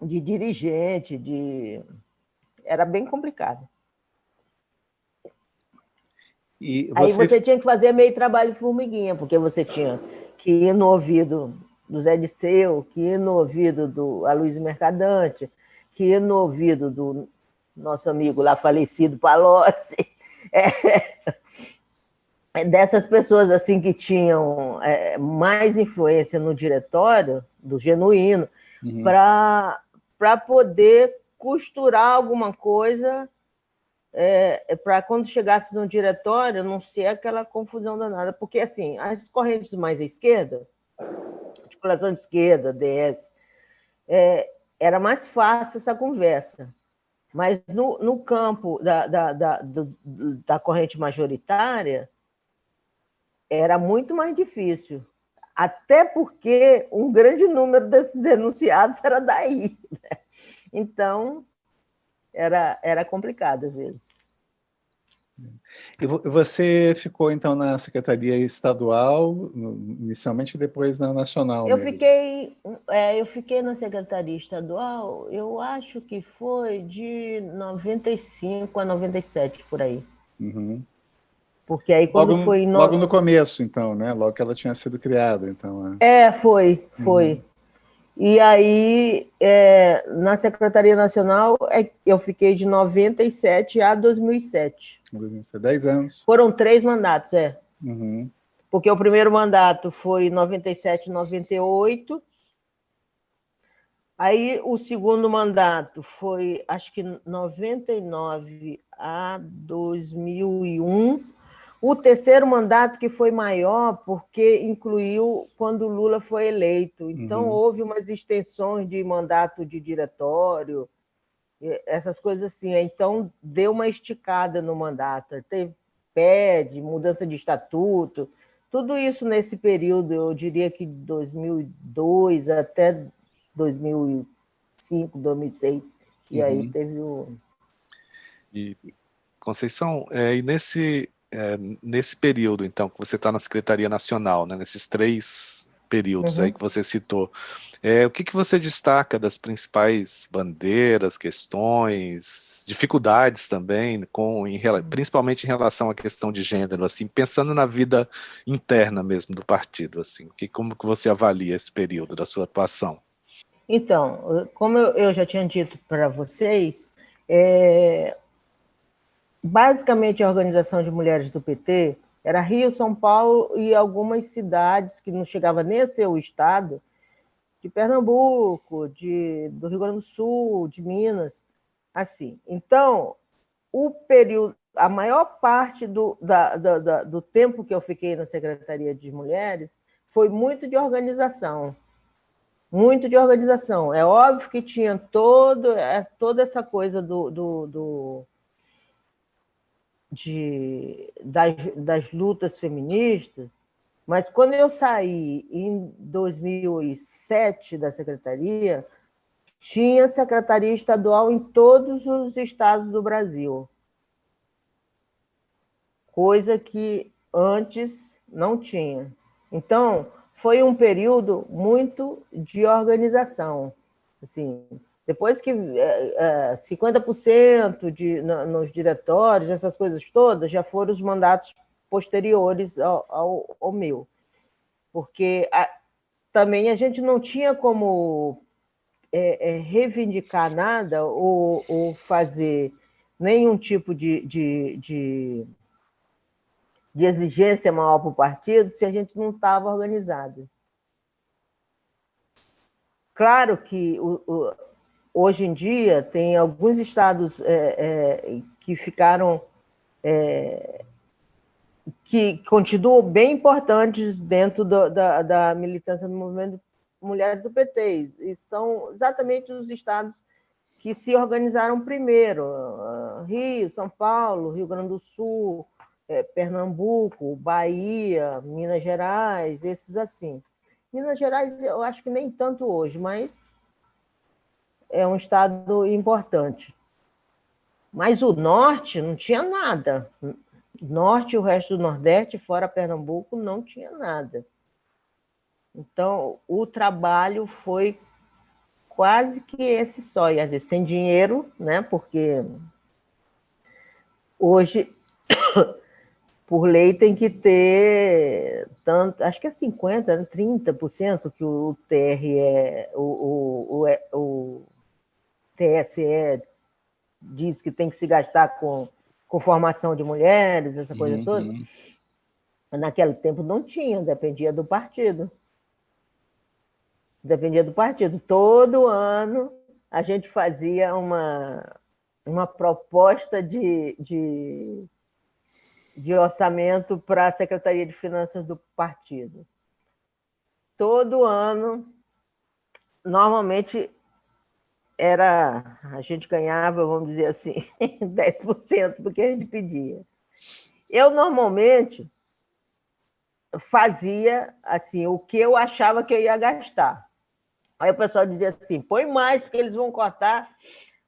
De dirigente, de... Era bem complicado. Você... Aí você tinha que fazer meio trabalho de formiguinha, porque você tinha que ir no ouvido do Zé Disseu, que ir no ouvido do Aloysio Mercadante, que no ouvido do nosso amigo lá falecido Palocci, é, é dessas pessoas assim que tinham é, mais influência no diretório, do genuíno, uhum. para poder costurar alguma coisa é, é para quando chegasse no diretório não ser aquela confusão danada, porque assim, as correntes mais à esquerda, articulação de esquerda, DS, é, era mais fácil essa conversa. Mas no, no campo da, da, da, da corrente majoritária, era muito mais difícil. Até porque um grande número desses denunciados era daí. Né? Então, era, era complicado às vezes. E você ficou, então, na Secretaria Estadual, inicialmente, depois na Nacional? Eu fiquei, é, eu fiquei na Secretaria Estadual, eu acho que foi de 95 a 97, por aí. Uhum. Porque aí quando logo, foi... No... Logo no começo, então, né? Logo que ela tinha sido criada, então. É, é foi, foi. Uhum. E aí, é, na Secretaria Nacional, é, eu fiquei de 97 a 2007. 10 anos. Foram três mandatos, é. Uhum. Porque o primeiro mandato foi 97, 98. Aí o segundo mandato foi, acho que 99 a 2001. O terceiro mandato que foi maior porque incluiu quando Lula foi eleito. Então, uhum. houve umas extensões de mandato de diretório, essas coisas assim. Então, deu uma esticada no mandato. Teve PED, mudança de estatuto, tudo isso nesse período, eu diria que de 2002 até 2005, 2006. E uhum. aí teve o... E, Conceição, é, e nesse, é, nesse período, então, que você está na Secretaria Nacional, né, nesses três períodos uhum. aí que você citou, é, o que, que você destaca das principais bandeiras, questões, dificuldades também, com, em, uhum. principalmente em relação à questão de gênero, assim, pensando na vida interna mesmo do partido, assim, que, como que você avalia esse período da sua atuação? Então, como eu, eu já tinha dito para vocês, é, basicamente a organização de mulheres do PT era Rio, São Paulo e algumas cidades que não chegava nem a ser o estado, de Pernambuco, de, do Rio Grande do Sul, de Minas, assim. Então, o período, a maior parte do, da, da, da, do tempo que eu fiquei na Secretaria de Mulheres foi muito de organização, muito de organização. É óbvio que tinha todo, é, toda essa coisa do, do, do de, das, das lutas feministas, mas quando eu saí em 2007 da secretaria, tinha secretaria estadual em todos os estados do Brasil, coisa que antes não tinha. Então, foi um período muito de organização. Assim, depois que é, é, 50% de, nos diretórios, essas coisas todas, já foram os mandatos posteriores ao, ao, ao meu. Porque a, também a gente não tinha como é, é, reivindicar nada ou, ou, fazer nenhum tipo de, de, de, de exigência maior para o partido se a gente não estava organizado. Claro que o hoje em dia, tem alguns estados é, é, que ficaram... É, que continuam bem importantes dentro do, da, da militância do movimento Mulheres do PT, e são exatamente os estados que se organizaram primeiro, Rio, São Paulo, Rio Grande do Sul, é, Pernambuco, Bahia, Minas Gerais, esses assim. Minas Gerais, eu acho que nem tanto hoje, mas é um estado importante. Mas o norte não tinha nada. norte e o resto do Nordeste, fora Pernambuco, não tinha nada. Então, o trabalho foi quase que esse só, e às vezes sem dinheiro, né? porque hoje, por lei, tem que ter tanto, acho que é 50%, 30% que o TRE, o, o, o, o TSE diz que tem que se gastar com, com formação de mulheres, essa coisa uhum. toda. Naquele tempo não tinha, dependia do partido. Dependia do partido. Todo ano a gente fazia uma, uma proposta de, de, de orçamento para a Secretaria de Finanças do partido. Todo ano, normalmente era a gente ganhava, vamos dizer assim, 10% do que a gente pedia. Eu normalmente fazia assim o que eu achava que eu ia gastar. Aí o pessoal dizia assim: põe mais, porque eles vão cortar.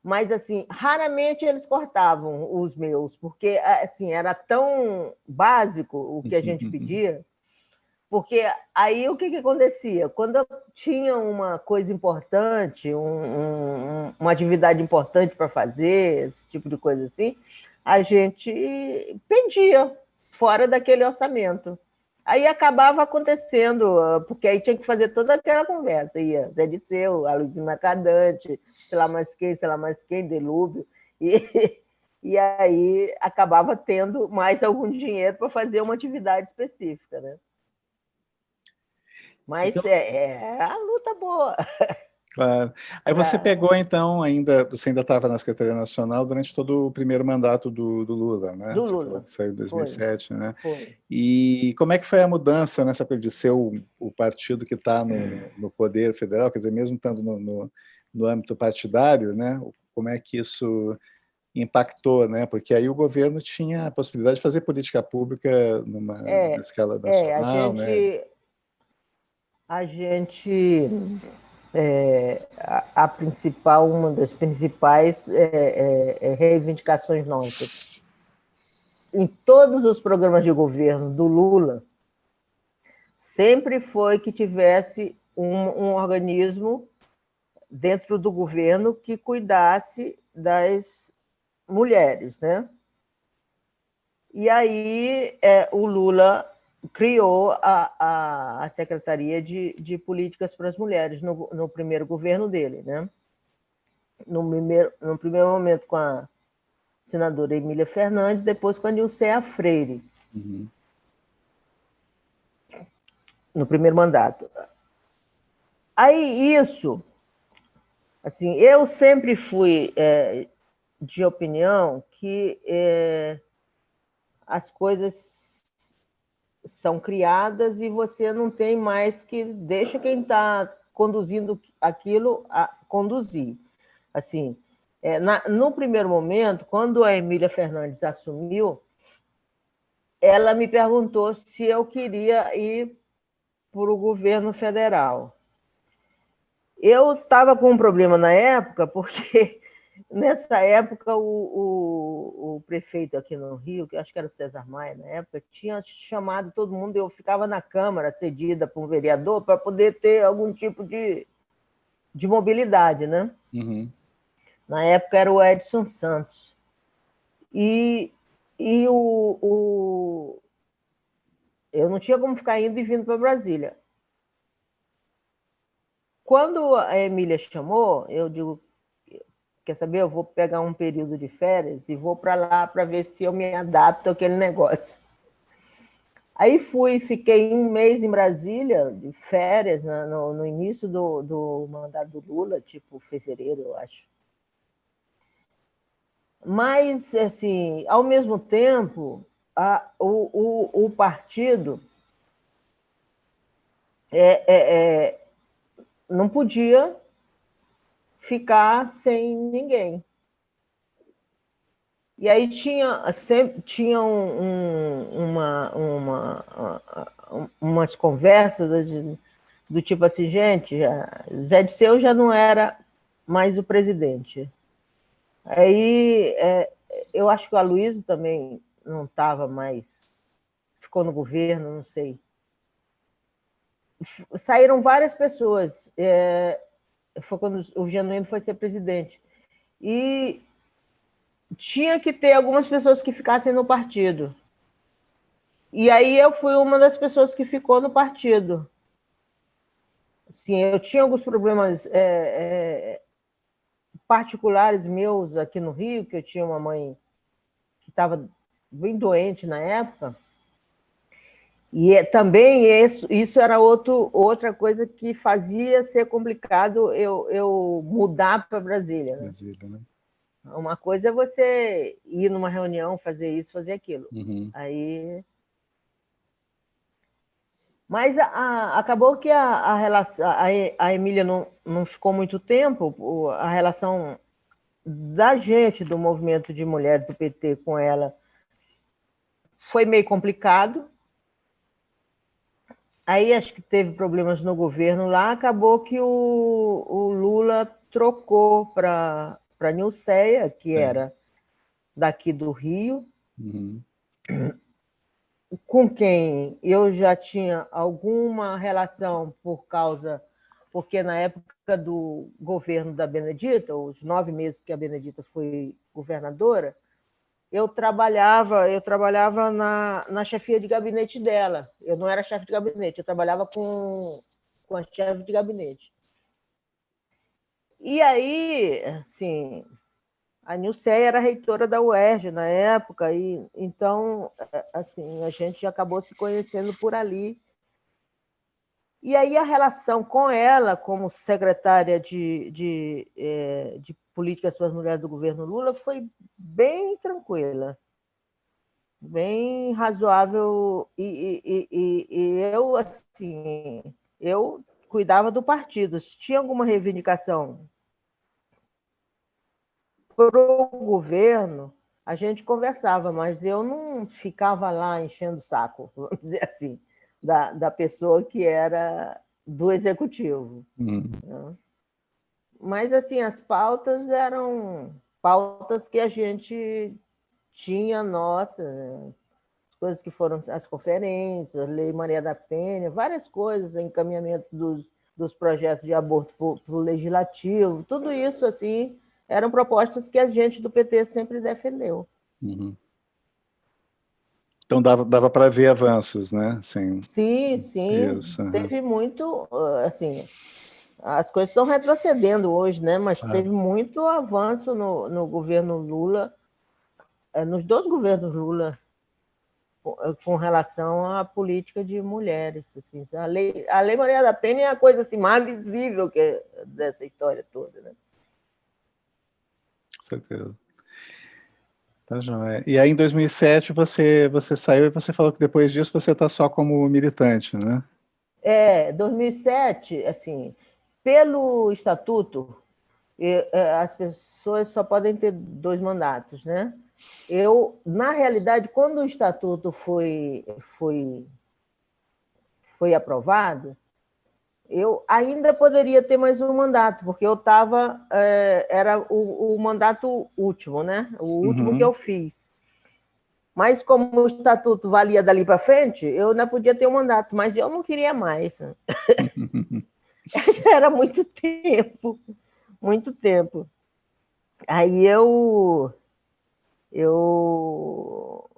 Mas, assim, raramente eles cortavam os meus, porque assim era tão básico o que a gente pedia porque aí o que, que acontecia? Quando eu tinha uma coisa importante, um, um, uma atividade importante para fazer, esse tipo de coisa assim, a gente pedia fora daquele orçamento. Aí acabava acontecendo, porque aí tinha que fazer toda aquela conversa. Ia Zé Disseu, a Luiz Macadante, sei lá mais quem, sei lá mais quem, Delúbio. E, e aí acabava tendo mais algum dinheiro para fazer uma atividade específica. Né? Mas então... é, é a luta boa. Claro. Aí você pegou, então, ainda, você ainda estava na Secretaria Nacional durante todo o primeiro mandato do, do Lula, né? Do Lula. Saiu em 2007, foi. né? Foi. E como é que foi a mudança nessa de ser o, o partido que está no, no, poder federal, quer dizer, mesmo estando no, no, no, âmbito partidário, né? Como é que isso impactou, né? Porque aí o governo tinha a possibilidade de fazer política pública numa é, escala nacional, é, a gente... né? A gente, é, a, a, principal, uma das principais é, é, é, reivindicações nossas, em todos os programas de governo do Lula, sempre foi que tivesse um, um organismo dentro do governo que cuidasse das mulheres, né? E aí é, o Lula criou a, a, a Secretaria de, de Políticas para as Mulheres no, no primeiro governo dele. Né? No, primeiro, no primeiro momento com a senadora Emília Fernandes, depois com a Nilceia Freire. Uhum. No primeiro mandato. Aí isso, assim, eu sempre fui é, de opinião que é, as coisas são criadas e você não tem mais que deixa quem está conduzindo aquilo a conduzir. Assim, é, na, no primeiro momento, quando a Emília Fernandes assumiu, ela me perguntou se eu queria ir para o governo federal. Eu estava com um problema na época, porque Nessa época, o, o, o, prefeito aqui no Rio, que acho que era o César Maia na época, tinha chamado todo mundo, eu ficava na Câmara, cedida por um vereador, para poder ter algum tipo de, de mobilidade, né? Uhum. Na época era o Edson Santos. E, e o, o, eu não tinha como ficar indo e vindo para Brasília. Quando a Emília chamou, eu digo, quer saber, eu vou pegar um período de férias e vou para lá para ver se eu me adapto àquele negócio. Aí fui, fiquei um mês em Brasília, de férias, né, no, no início do, do mandato do Lula, tipo fevereiro, eu acho. Mas, assim, ao mesmo tempo, a, o, o, o partido é, é, é, não podia ficar sem ninguém. E aí tinha, sempre, tinha um, um, uma, uma, umas conversas de, do tipo assim, gente, Zé Disseu já não era mais o presidente. Aí é, eu acho que o Aloysio também não estava mais, ficou no governo, não sei. Saíram várias pessoas, é, foi quando o Genuíno foi ser presidente. E tinha que ter algumas pessoas que ficassem no partido. E aí eu fui uma das pessoas que ficou no partido. Sim, eu tinha alguns problemas é, é, particulares meus aqui no Rio, que eu tinha uma mãe que estava bem doente na época, e é, também isso, isso era outro, outra coisa que fazia ser complicado eu, eu mudar para Brasília. Né? Brasília né? Uma coisa é você ir numa reunião, fazer isso, fazer aquilo. Uhum. Aí mas a, a, acabou que a, a, relação, a, Emília não, não ficou muito tempo, a relação da gente, do movimento de mulheres do PT com ela, foi meio complicado. Aí acho que teve problemas no governo lá, acabou que o, o Lula trocou para Nilceia, que é. era daqui do Rio. Uhum com quem eu já tinha alguma relação por causa, porque na época do governo da Benedita, os nove meses que a Benedita foi governadora, eu trabalhava, eu trabalhava na, na chefia de gabinete dela. Eu não era chefe de gabinete, eu trabalhava com, com a chefe de gabinete. E aí, assim, a Nilceia era reitora da UERJ na época, e então assim a gente acabou se conhecendo por ali. E aí a relação com ela, como secretária de, de, é, de Políticas para as Mulheres do governo Lula, foi bem tranquila, bem razoável. E, e, e, e eu, assim, eu cuidava do partido. Se tinha alguma reivindicação para o governo, a gente conversava, mas eu não ficava lá enchendo o saco, vamos dizer assim, da, da pessoa que era do executivo. Uhum. Né? Mas, assim, as pautas eram pautas que a gente tinha nossa, as coisas que foram as conferências, Lei Maria da Penha, várias coisas, encaminhamento dos, dos projetos de aborto para o legislativo, tudo isso, assim, eram propostas que a gente do PT sempre defendeu. Uhum. Então dava, dava para ver avanços, né? Sim, sim. sim. Isso. Teve muito, assim, as coisas estão retrocedendo hoje, né? Mas ah. teve muito avanço no, no governo Lula, eh, nos dois governos Lula, com relação à política de mulheres. Assim. A, lei, a Lei Maria da Penha é a coisa assim, mais visível que dessa história toda, né? certeza. Tá joia. E aí, em 2007, você, você saiu e você falou que depois disso você está só como militante, né? É, 2007, assim, pelo estatuto, é, as pessoas só podem ter dois mandatos, né? Eu, na realidade, quando o estatuto foi, foi, foi aprovado, eu ainda poderia ter mais um mandato, porque eu estava, é, era o, o, mandato último, né? O último uhum. que eu fiz. Mas como o estatuto valia dali para frente, eu ainda podia ter um mandato, mas eu não queria mais. era muito tempo, muito tempo. Aí eu, eu,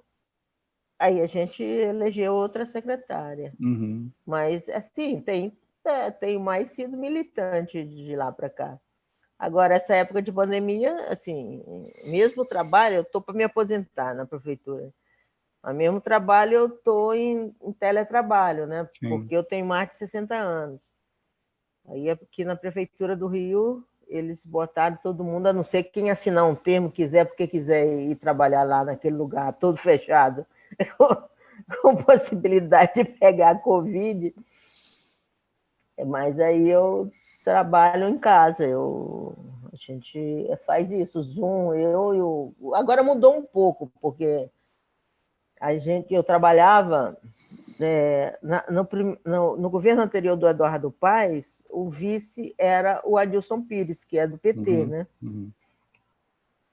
aí a gente elegeu outra secretária. Uhum. Mas assim tem é, tenho mais sido militante de lá para cá. Agora, essa época de pandemia, assim, mesmo trabalho, eu estou para me aposentar na prefeitura. Mas mesmo trabalho, eu estou em, em, teletrabalho, né? Sim. Porque eu tenho mais de 60 anos. Aí aqui na prefeitura do Rio, eles botaram todo mundo, a não ser quem assinar um termo quiser, porque quiser ir trabalhar lá naquele lugar, todo fechado, com possibilidade de pegar a Covid, mas aí eu trabalho em casa, eu, a gente faz isso, Zoom, eu, eu agora mudou um pouco, porque a gente, eu trabalhava é, na, no, no, no, governo anterior do Eduardo Paes, o vice era o Adilson Pires, que é do PT, uhum, né? Uhum.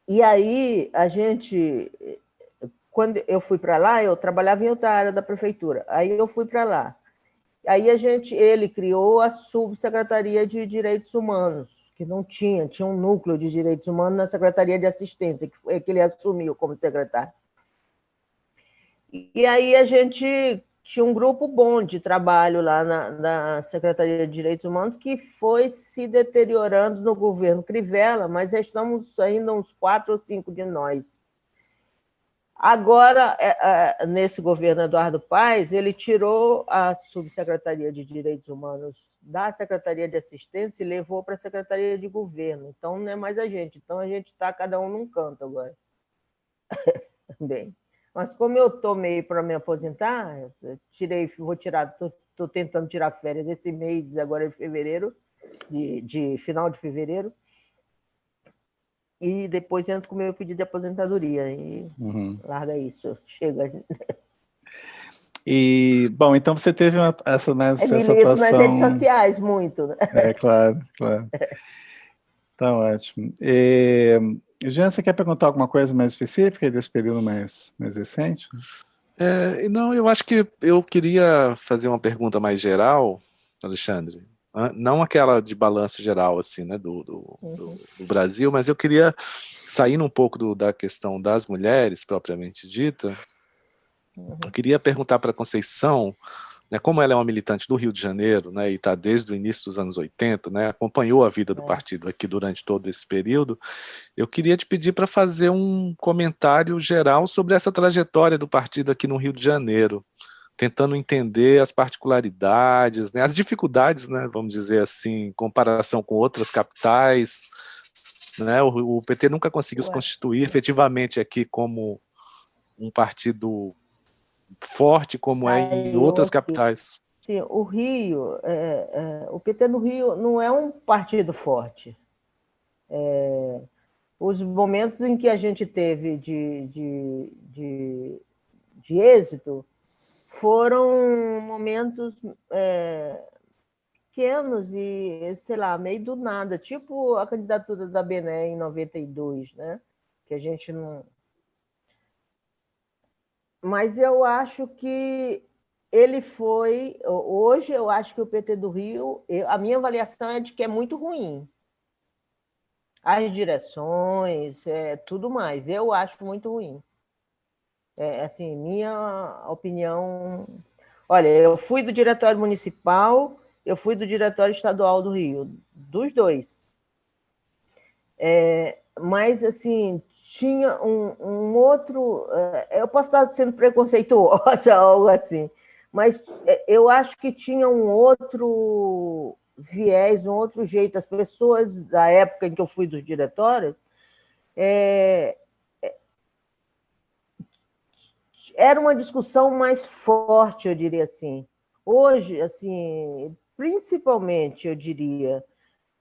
E aí a gente, quando eu fui para lá, eu trabalhava em outra área da prefeitura. Aí eu fui para lá. Aí a gente, ele criou a subsecretaria de Direitos Humanos, que não tinha, tinha um núcleo de direitos humanos na Secretaria de Assistência, que foi que ele assumiu como secretário. E aí a gente tinha um grupo bom de trabalho lá na, na, Secretaria de Direitos Humanos que foi se deteriorando no governo Crivella, mas estamos ainda uns quatro ou cinco de nós. Agora, é, é, nesse governo Eduardo Paes, ele tirou a Subsecretaria de Direitos Humanos da Secretaria de Assistência e levou para a Secretaria de Governo. Então, não é mais a gente. Então, a gente está cada um num canto agora. Bem, mas como eu estou meio para me aposentar, tirei, vou tirar, estou tentando tirar férias esse mês, agora em fevereiro, de, de final de fevereiro, e depois entro com o meu pedido de aposentadoria e uhum. larga isso, chega. E, bom, então você teve uma, essa, mais, é, essa atuação... nas redes sociais, muito. Né? É, claro, claro. Tá ótimo. E, Jean, você quer perguntar alguma coisa mais específica desse período mais, mais recente? É, não, eu acho que eu queria fazer uma pergunta mais geral, Alexandre, não aquela de balanço geral, assim, né, do, do, uhum. do, do Brasil, mas eu queria, saindo um pouco do, da questão das mulheres, propriamente dita, uhum. eu queria perguntar para a Conceição, né, como ela é uma militante do Rio de Janeiro, né, e está desde o início dos anos 80, né, acompanhou a vida do é. partido aqui durante todo esse período, eu queria te pedir para fazer um comentário geral sobre essa trajetória do partido aqui no Rio de Janeiro, tentando entender as particularidades, né, as dificuldades, né, vamos dizer assim, em comparação com outras capitais. Né, o, o PT nunca conseguiu se constituir efetivamente aqui como um partido forte como Saiu é em outras capitais. Sim, o Rio, é, é, o PT no Rio não é um partido forte. É, os momentos em que a gente teve de, de, de, de êxito foram momentos é, pequenos e, sei lá, meio do nada, tipo a candidatura da Bené em 92, né? que a gente não... Mas eu acho que ele foi... Hoje eu acho que o PT do Rio, a minha avaliação é de que é muito ruim. As direções, é, tudo mais, eu acho muito ruim. É, assim, minha opinião... Olha, eu fui do Diretório Municipal, eu fui do Diretório Estadual do Rio, dos dois. É, mas, assim, tinha um, um, outro... É, eu posso estar sendo preconceituosa, algo assim, mas é, eu acho que tinha um outro viés, um outro jeito. As pessoas da época em que eu fui do diretório é, era uma discussão mais forte, eu diria assim. Hoje, assim, principalmente, eu diria,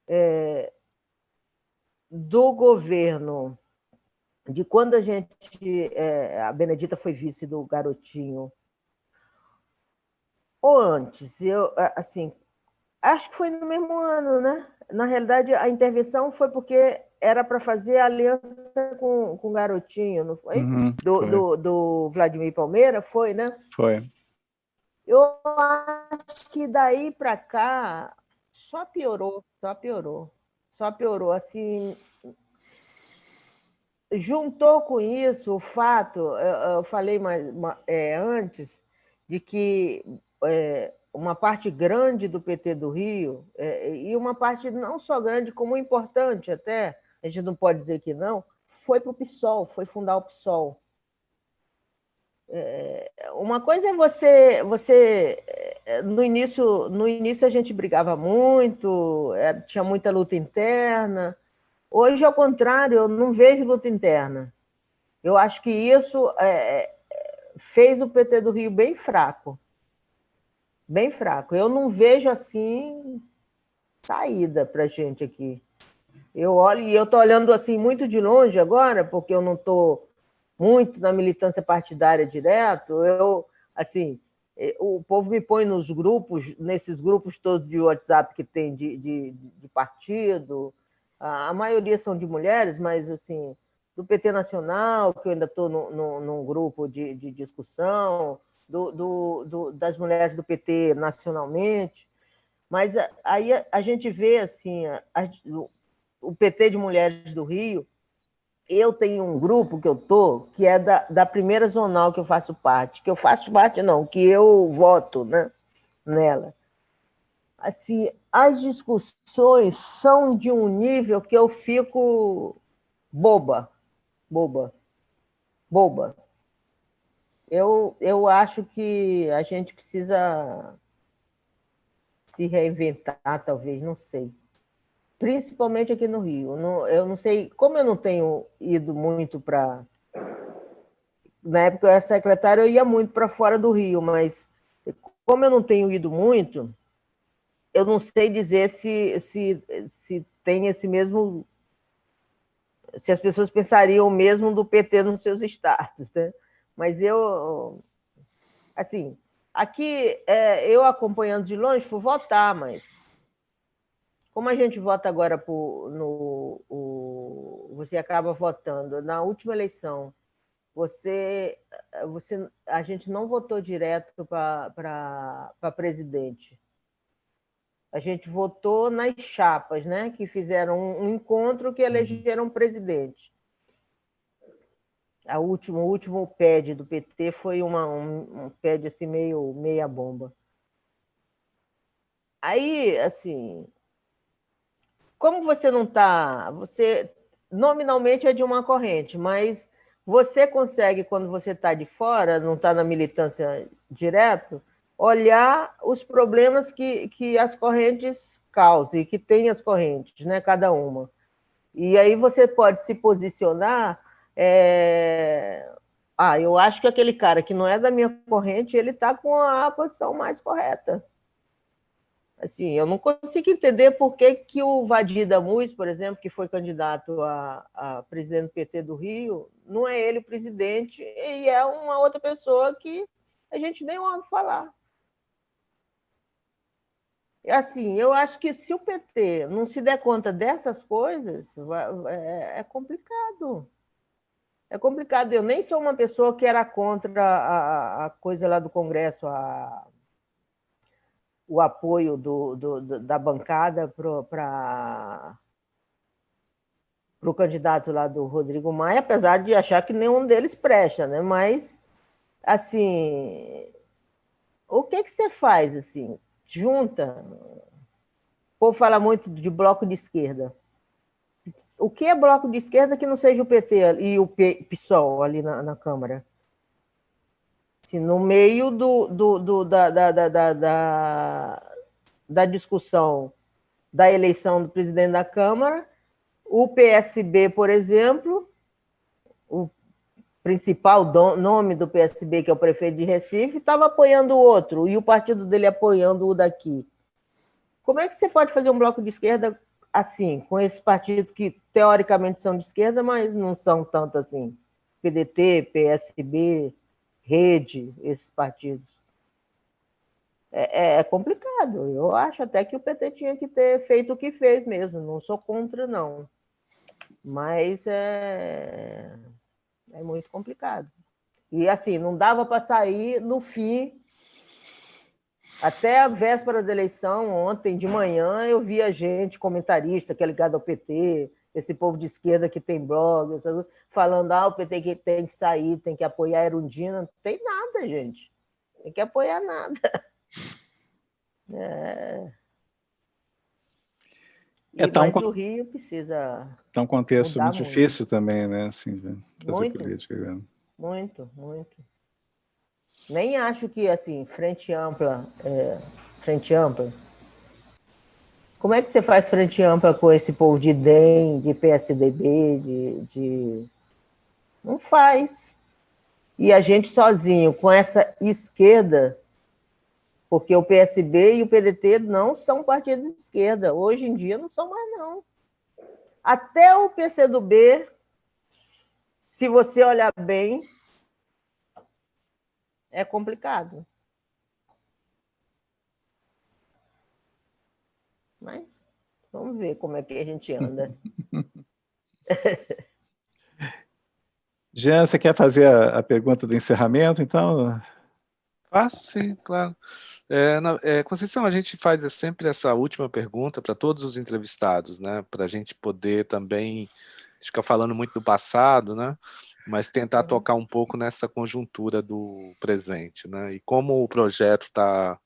é, do governo, de quando a gente, é, a Benedita foi vice do Garotinho, ou antes, eu, assim, acho que foi no mesmo ano, né? Na realidade, a intervenção foi porque era para fazer aliança com, com o Garotinho, não foi? Uhum, do, foi. Do, do, Vladimir Palmeira, foi, né? Foi. Eu acho que daí para cá só piorou, só piorou, só piorou. Assim, juntou com isso o fato, eu, falei mais, é, antes, de que é, uma parte grande do PT do Rio, é, e uma parte não só grande, como importante até, a gente não pode dizer que não, foi para o PSOL, foi fundar o PSOL. É, uma coisa é você, você no início, no início a gente brigava muito, é, tinha muita luta interna. Hoje, ao contrário, eu não vejo luta interna. Eu acho que isso é, fez o PT do Rio bem fraco bem fraco. Eu não vejo assim saída para a gente aqui. Eu olho e eu estou olhando assim muito de longe agora, porque eu não estou muito na militância partidária direto. Eu assim, o povo me põe nos grupos, nesses grupos todos de WhatsApp que tem de, de, de partido. A maioria são de mulheres, mas assim do PT Nacional, que eu ainda estou num grupo de, de discussão, do, do, do, das mulheres do PT nacionalmente, mas aí a, a gente vê assim, a, o PT de Mulheres do Rio, eu tenho um grupo que eu tô, que é da, da primeira zonal que eu faço parte, que eu faço parte não, que eu voto, né, nela. Assim, as discussões são de um nível que eu fico boba, boba, boba. Eu, eu acho que a gente precisa se reinventar, talvez, não sei principalmente aqui no Rio. eu não sei, como eu não tenho ido muito para. Na época eu era secretário, eu ia muito para fora do Rio, mas como eu não tenho ido muito, eu não sei dizer se, se, se tem esse mesmo. Se as pessoas pensariam o mesmo do PT nos seus estados. Né? Mas eu. Assim, aqui, é, eu acompanhando de longe, fui votar, mas como a gente vota agora por, no, o, você acaba votando na última eleição, você, você, a gente não votou direto para presidente. A gente votou nas chapas, né? Que fizeram um, encontro que elegeram presidente. A último, o último PED do PT foi uma, um, um assim meio meia bomba. Aí, assim, como você não está, você nominalmente é de uma corrente, mas você consegue, quando você está de fora, não está na militância direto, olhar os problemas que, que as correntes causam e que tem as correntes, né, cada uma. E aí você pode se posicionar. É... Ah, eu acho que aquele cara que não é da minha corrente, ele está com a posição mais correta. Assim, eu não consigo entender por que, que o Vadir Damus, por exemplo, que foi candidato a, a presidente do PT do Rio, não é ele o presidente e é uma outra pessoa que a gente nem ouve falar. Assim, eu acho que se o PT não se der conta dessas coisas, é, é complicado. É complicado. Eu nem sou uma pessoa que era contra a, a coisa lá do Congresso, a o apoio do, do, da bancada para o candidato lá do Rodrigo Maia, apesar de achar que nenhum deles presta, né? Mas, assim, o que, que você faz, assim? Junta. O povo fala muito de bloco de esquerda. O que é bloco de esquerda que não seja o PT e o PSOL ali na, na Câmara? Assim, no meio do, do, do da, da, da, da, da discussão da eleição do presidente da Câmara, o PSB, por exemplo, o principal nome do PSB, que é o prefeito de Recife, estava apoiando o outro, e o partido dele apoiando o daqui. Como é que você pode fazer um bloco de esquerda assim, com esses partidos que teoricamente são de esquerda, mas não são tanto assim? PDT, PSB, rede, esses partidos. É, é, é, complicado. Eu acho até que o PT tinha que ter feito o que fez mesmo. Não sou contra, não. Mas é, é muito complicado. E assim, não dava para sair no fim. Até a véspera da eleição, ontem de manhã, eu via gente, comentarista que é ligado ao PT, esse povo de esquerda que tem blog, falando ah, o PT que tem que sair, tem que apoiar a Erundina. Não tem nada, gente. Tem que apoiar nada. É... É tão, mas o Rio precisa. Tá um contexto muito, muito, difícil também, né? Assim, fazer muito, política. Né? Muito, muito. Nem acho que assim, frente ampla, é, frente ampla, como é que você faz frente ampla com esse povo de DEM, de PSDB, de, de... Não faz. E a gente sozinho, com essa esquerda, porque o PSB e o PDT não são partidos de esquerda. Hoje em dia não são mais, não. Até o PCdoB, se você olhar bem, é complicado. Mas vamos ver como é que a gente anda. Jean, você quer fazer a, a pergunta do encerramento, então? Faço, sim, claro. É, na, é, Conceição, a gente faz sempre essa última pergunta para todos os entrevistados, né? Para a gente poder também ficar falando muito do passado, né? Mas tentar uhum. tocar um pouco nessa conjuntura do presente, né? E como o projeto tá,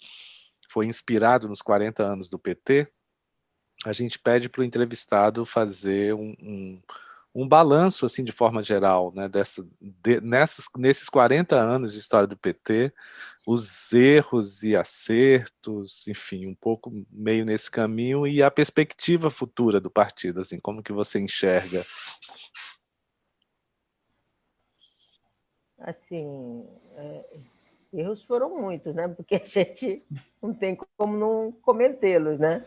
foi inspirado nos 40 anos do PT, a gente pede para o entrevistado fazer um, um, um, balanço, assim, de forma geral, né, dessa, de, nessas, nesses 40 anos de história do PT, os erros e acertos, enfim, um pouco meio nesse caminho, e a perspectiva futura do partido, assim, como que você enxerga? Assim, é, erros foram muitos, né? Porque a gente não tem como não cometê-los, né?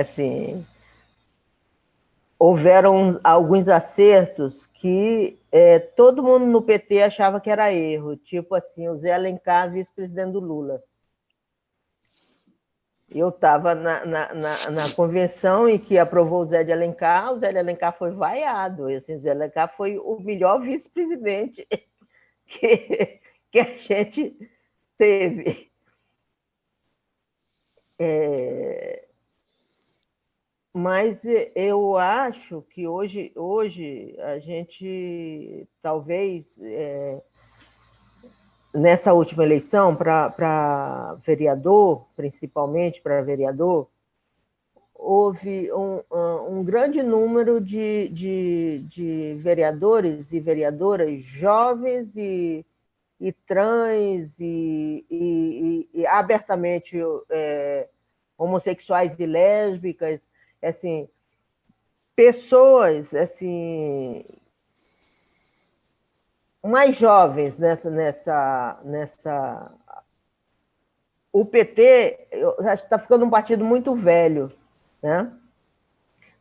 Assim, houveram alguns acertos que é, todo mundo no PT achava que era erro, tipo assim, o Zé Alencar, vice-presidente do Lula. Eu estava na, na, na, na, convenção em que aprovou o Zé de Alencar, o Zé de Alencar foi vaiado, e, assim, o Zé de Alencar foi o melhor vice-presidente que, que a gente teve. É, mas eu acho que hoje, hoje a gente talvez é, nessa última eleição para vereador, principalmente para vereador, houve um, um grande número de, de, de, vereadores e vereadoras jovens e, e trans e, e, e abertamente é, homossexuais e lésbicas assim, pessoas assim mais jovens nessa nessa nessa o PT está ficando um partido muito velho, né?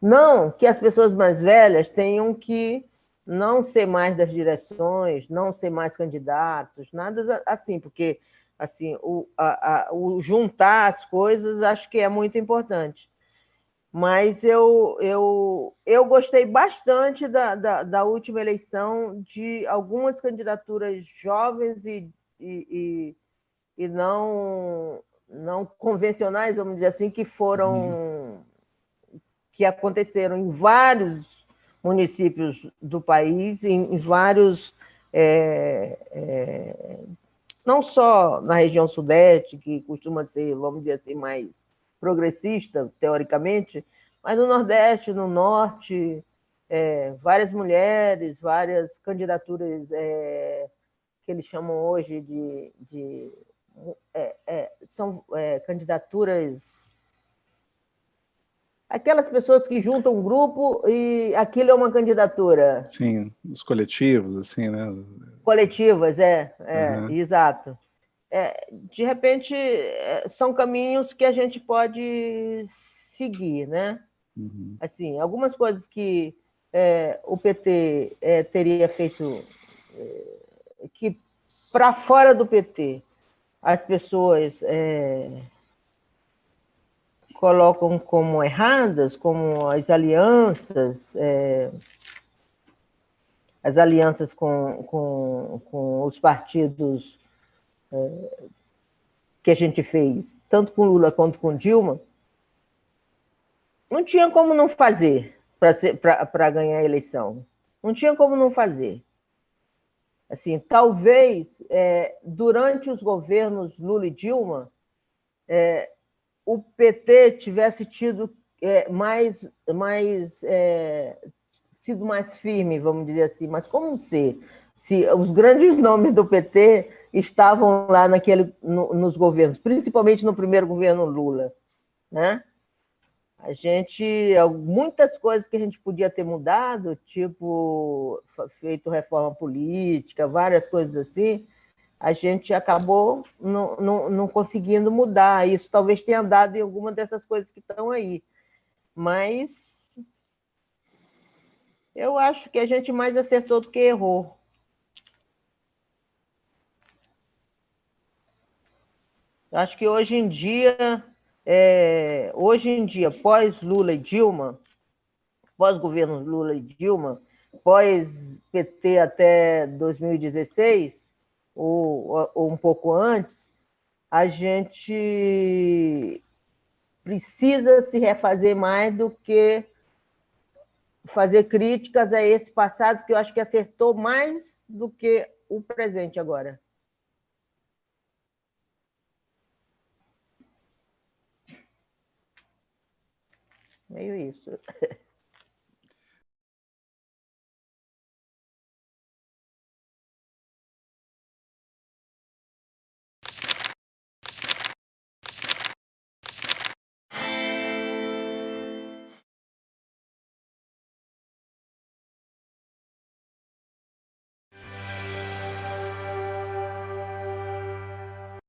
Não que as pessoas mais velhas tenham que não ser mais das direções, não ser mais candidatos, nada assim, porque assim o, a, a, o juntar as coisas acho que é muito importante mas eu, eu, eu gostei bastante da, da, da última eleição de algumas candidaturas jovens e, e, e, e, não, não convencionais, vamos dizer assim, que foram que aconteceram em vários municípios do país, em, em vários é, é, não só na região sudeste, que costuma ser, vamos dizer assim, mais progressista, teoricamente, mas no Nordeste, no Norte, é, várias mulheres, várias candidaturas é, que eles chamam hoje de... de é, é são é, candidaturas... Aquelas pessoas que juntam um grupo e aquilo é uma candidatura. Sim, os coletivos, assim, né? Coletivas, é, é uhum. exato é, de repente, é, são caminhos que a gente pode seguir, né? Uhum. Assim, algumas coisas que é, o PT é, teria feito, é, que para fora do PT as pessoas é, colocam como erradas, como as alianças, as alianças com, com, com os partidos que a gente fez, tanto com Lula quanto com Dilma, não tinha como não fazer para ganhar a eleição. Não tinha como não fazer. Assim, talvez é, durante os governos Lula e Dilma, é, o PT tivesse tido é, mais, mais é, sido mais firme, vamos dizer assim, mas como ser? Se os grandes nomes do PT estavam lá naquele, no, nos governos, principalmente no primeiro governo Lula. Né? A gente, muitas coisas que a gente podia ter mudado, tipo feito reforma política, várias coisas assim, a gente acabou não, não, não conseguindo mudar. Isso talvez tenha dado em alguma dessas coisas que estão aí. Mas eu acho que a gente mais acertou do que errou. Acho que hoje em dia, é, hoje em dia, pós Lula e Dilma, pós governo Lula e Dilma, pós-PT até 2016, ou, ou um pouco antes, a gente precisa se refazer mais do que fazer críticas a esse passado que eu acho que acertou mais do que o presente agora. Meio isso.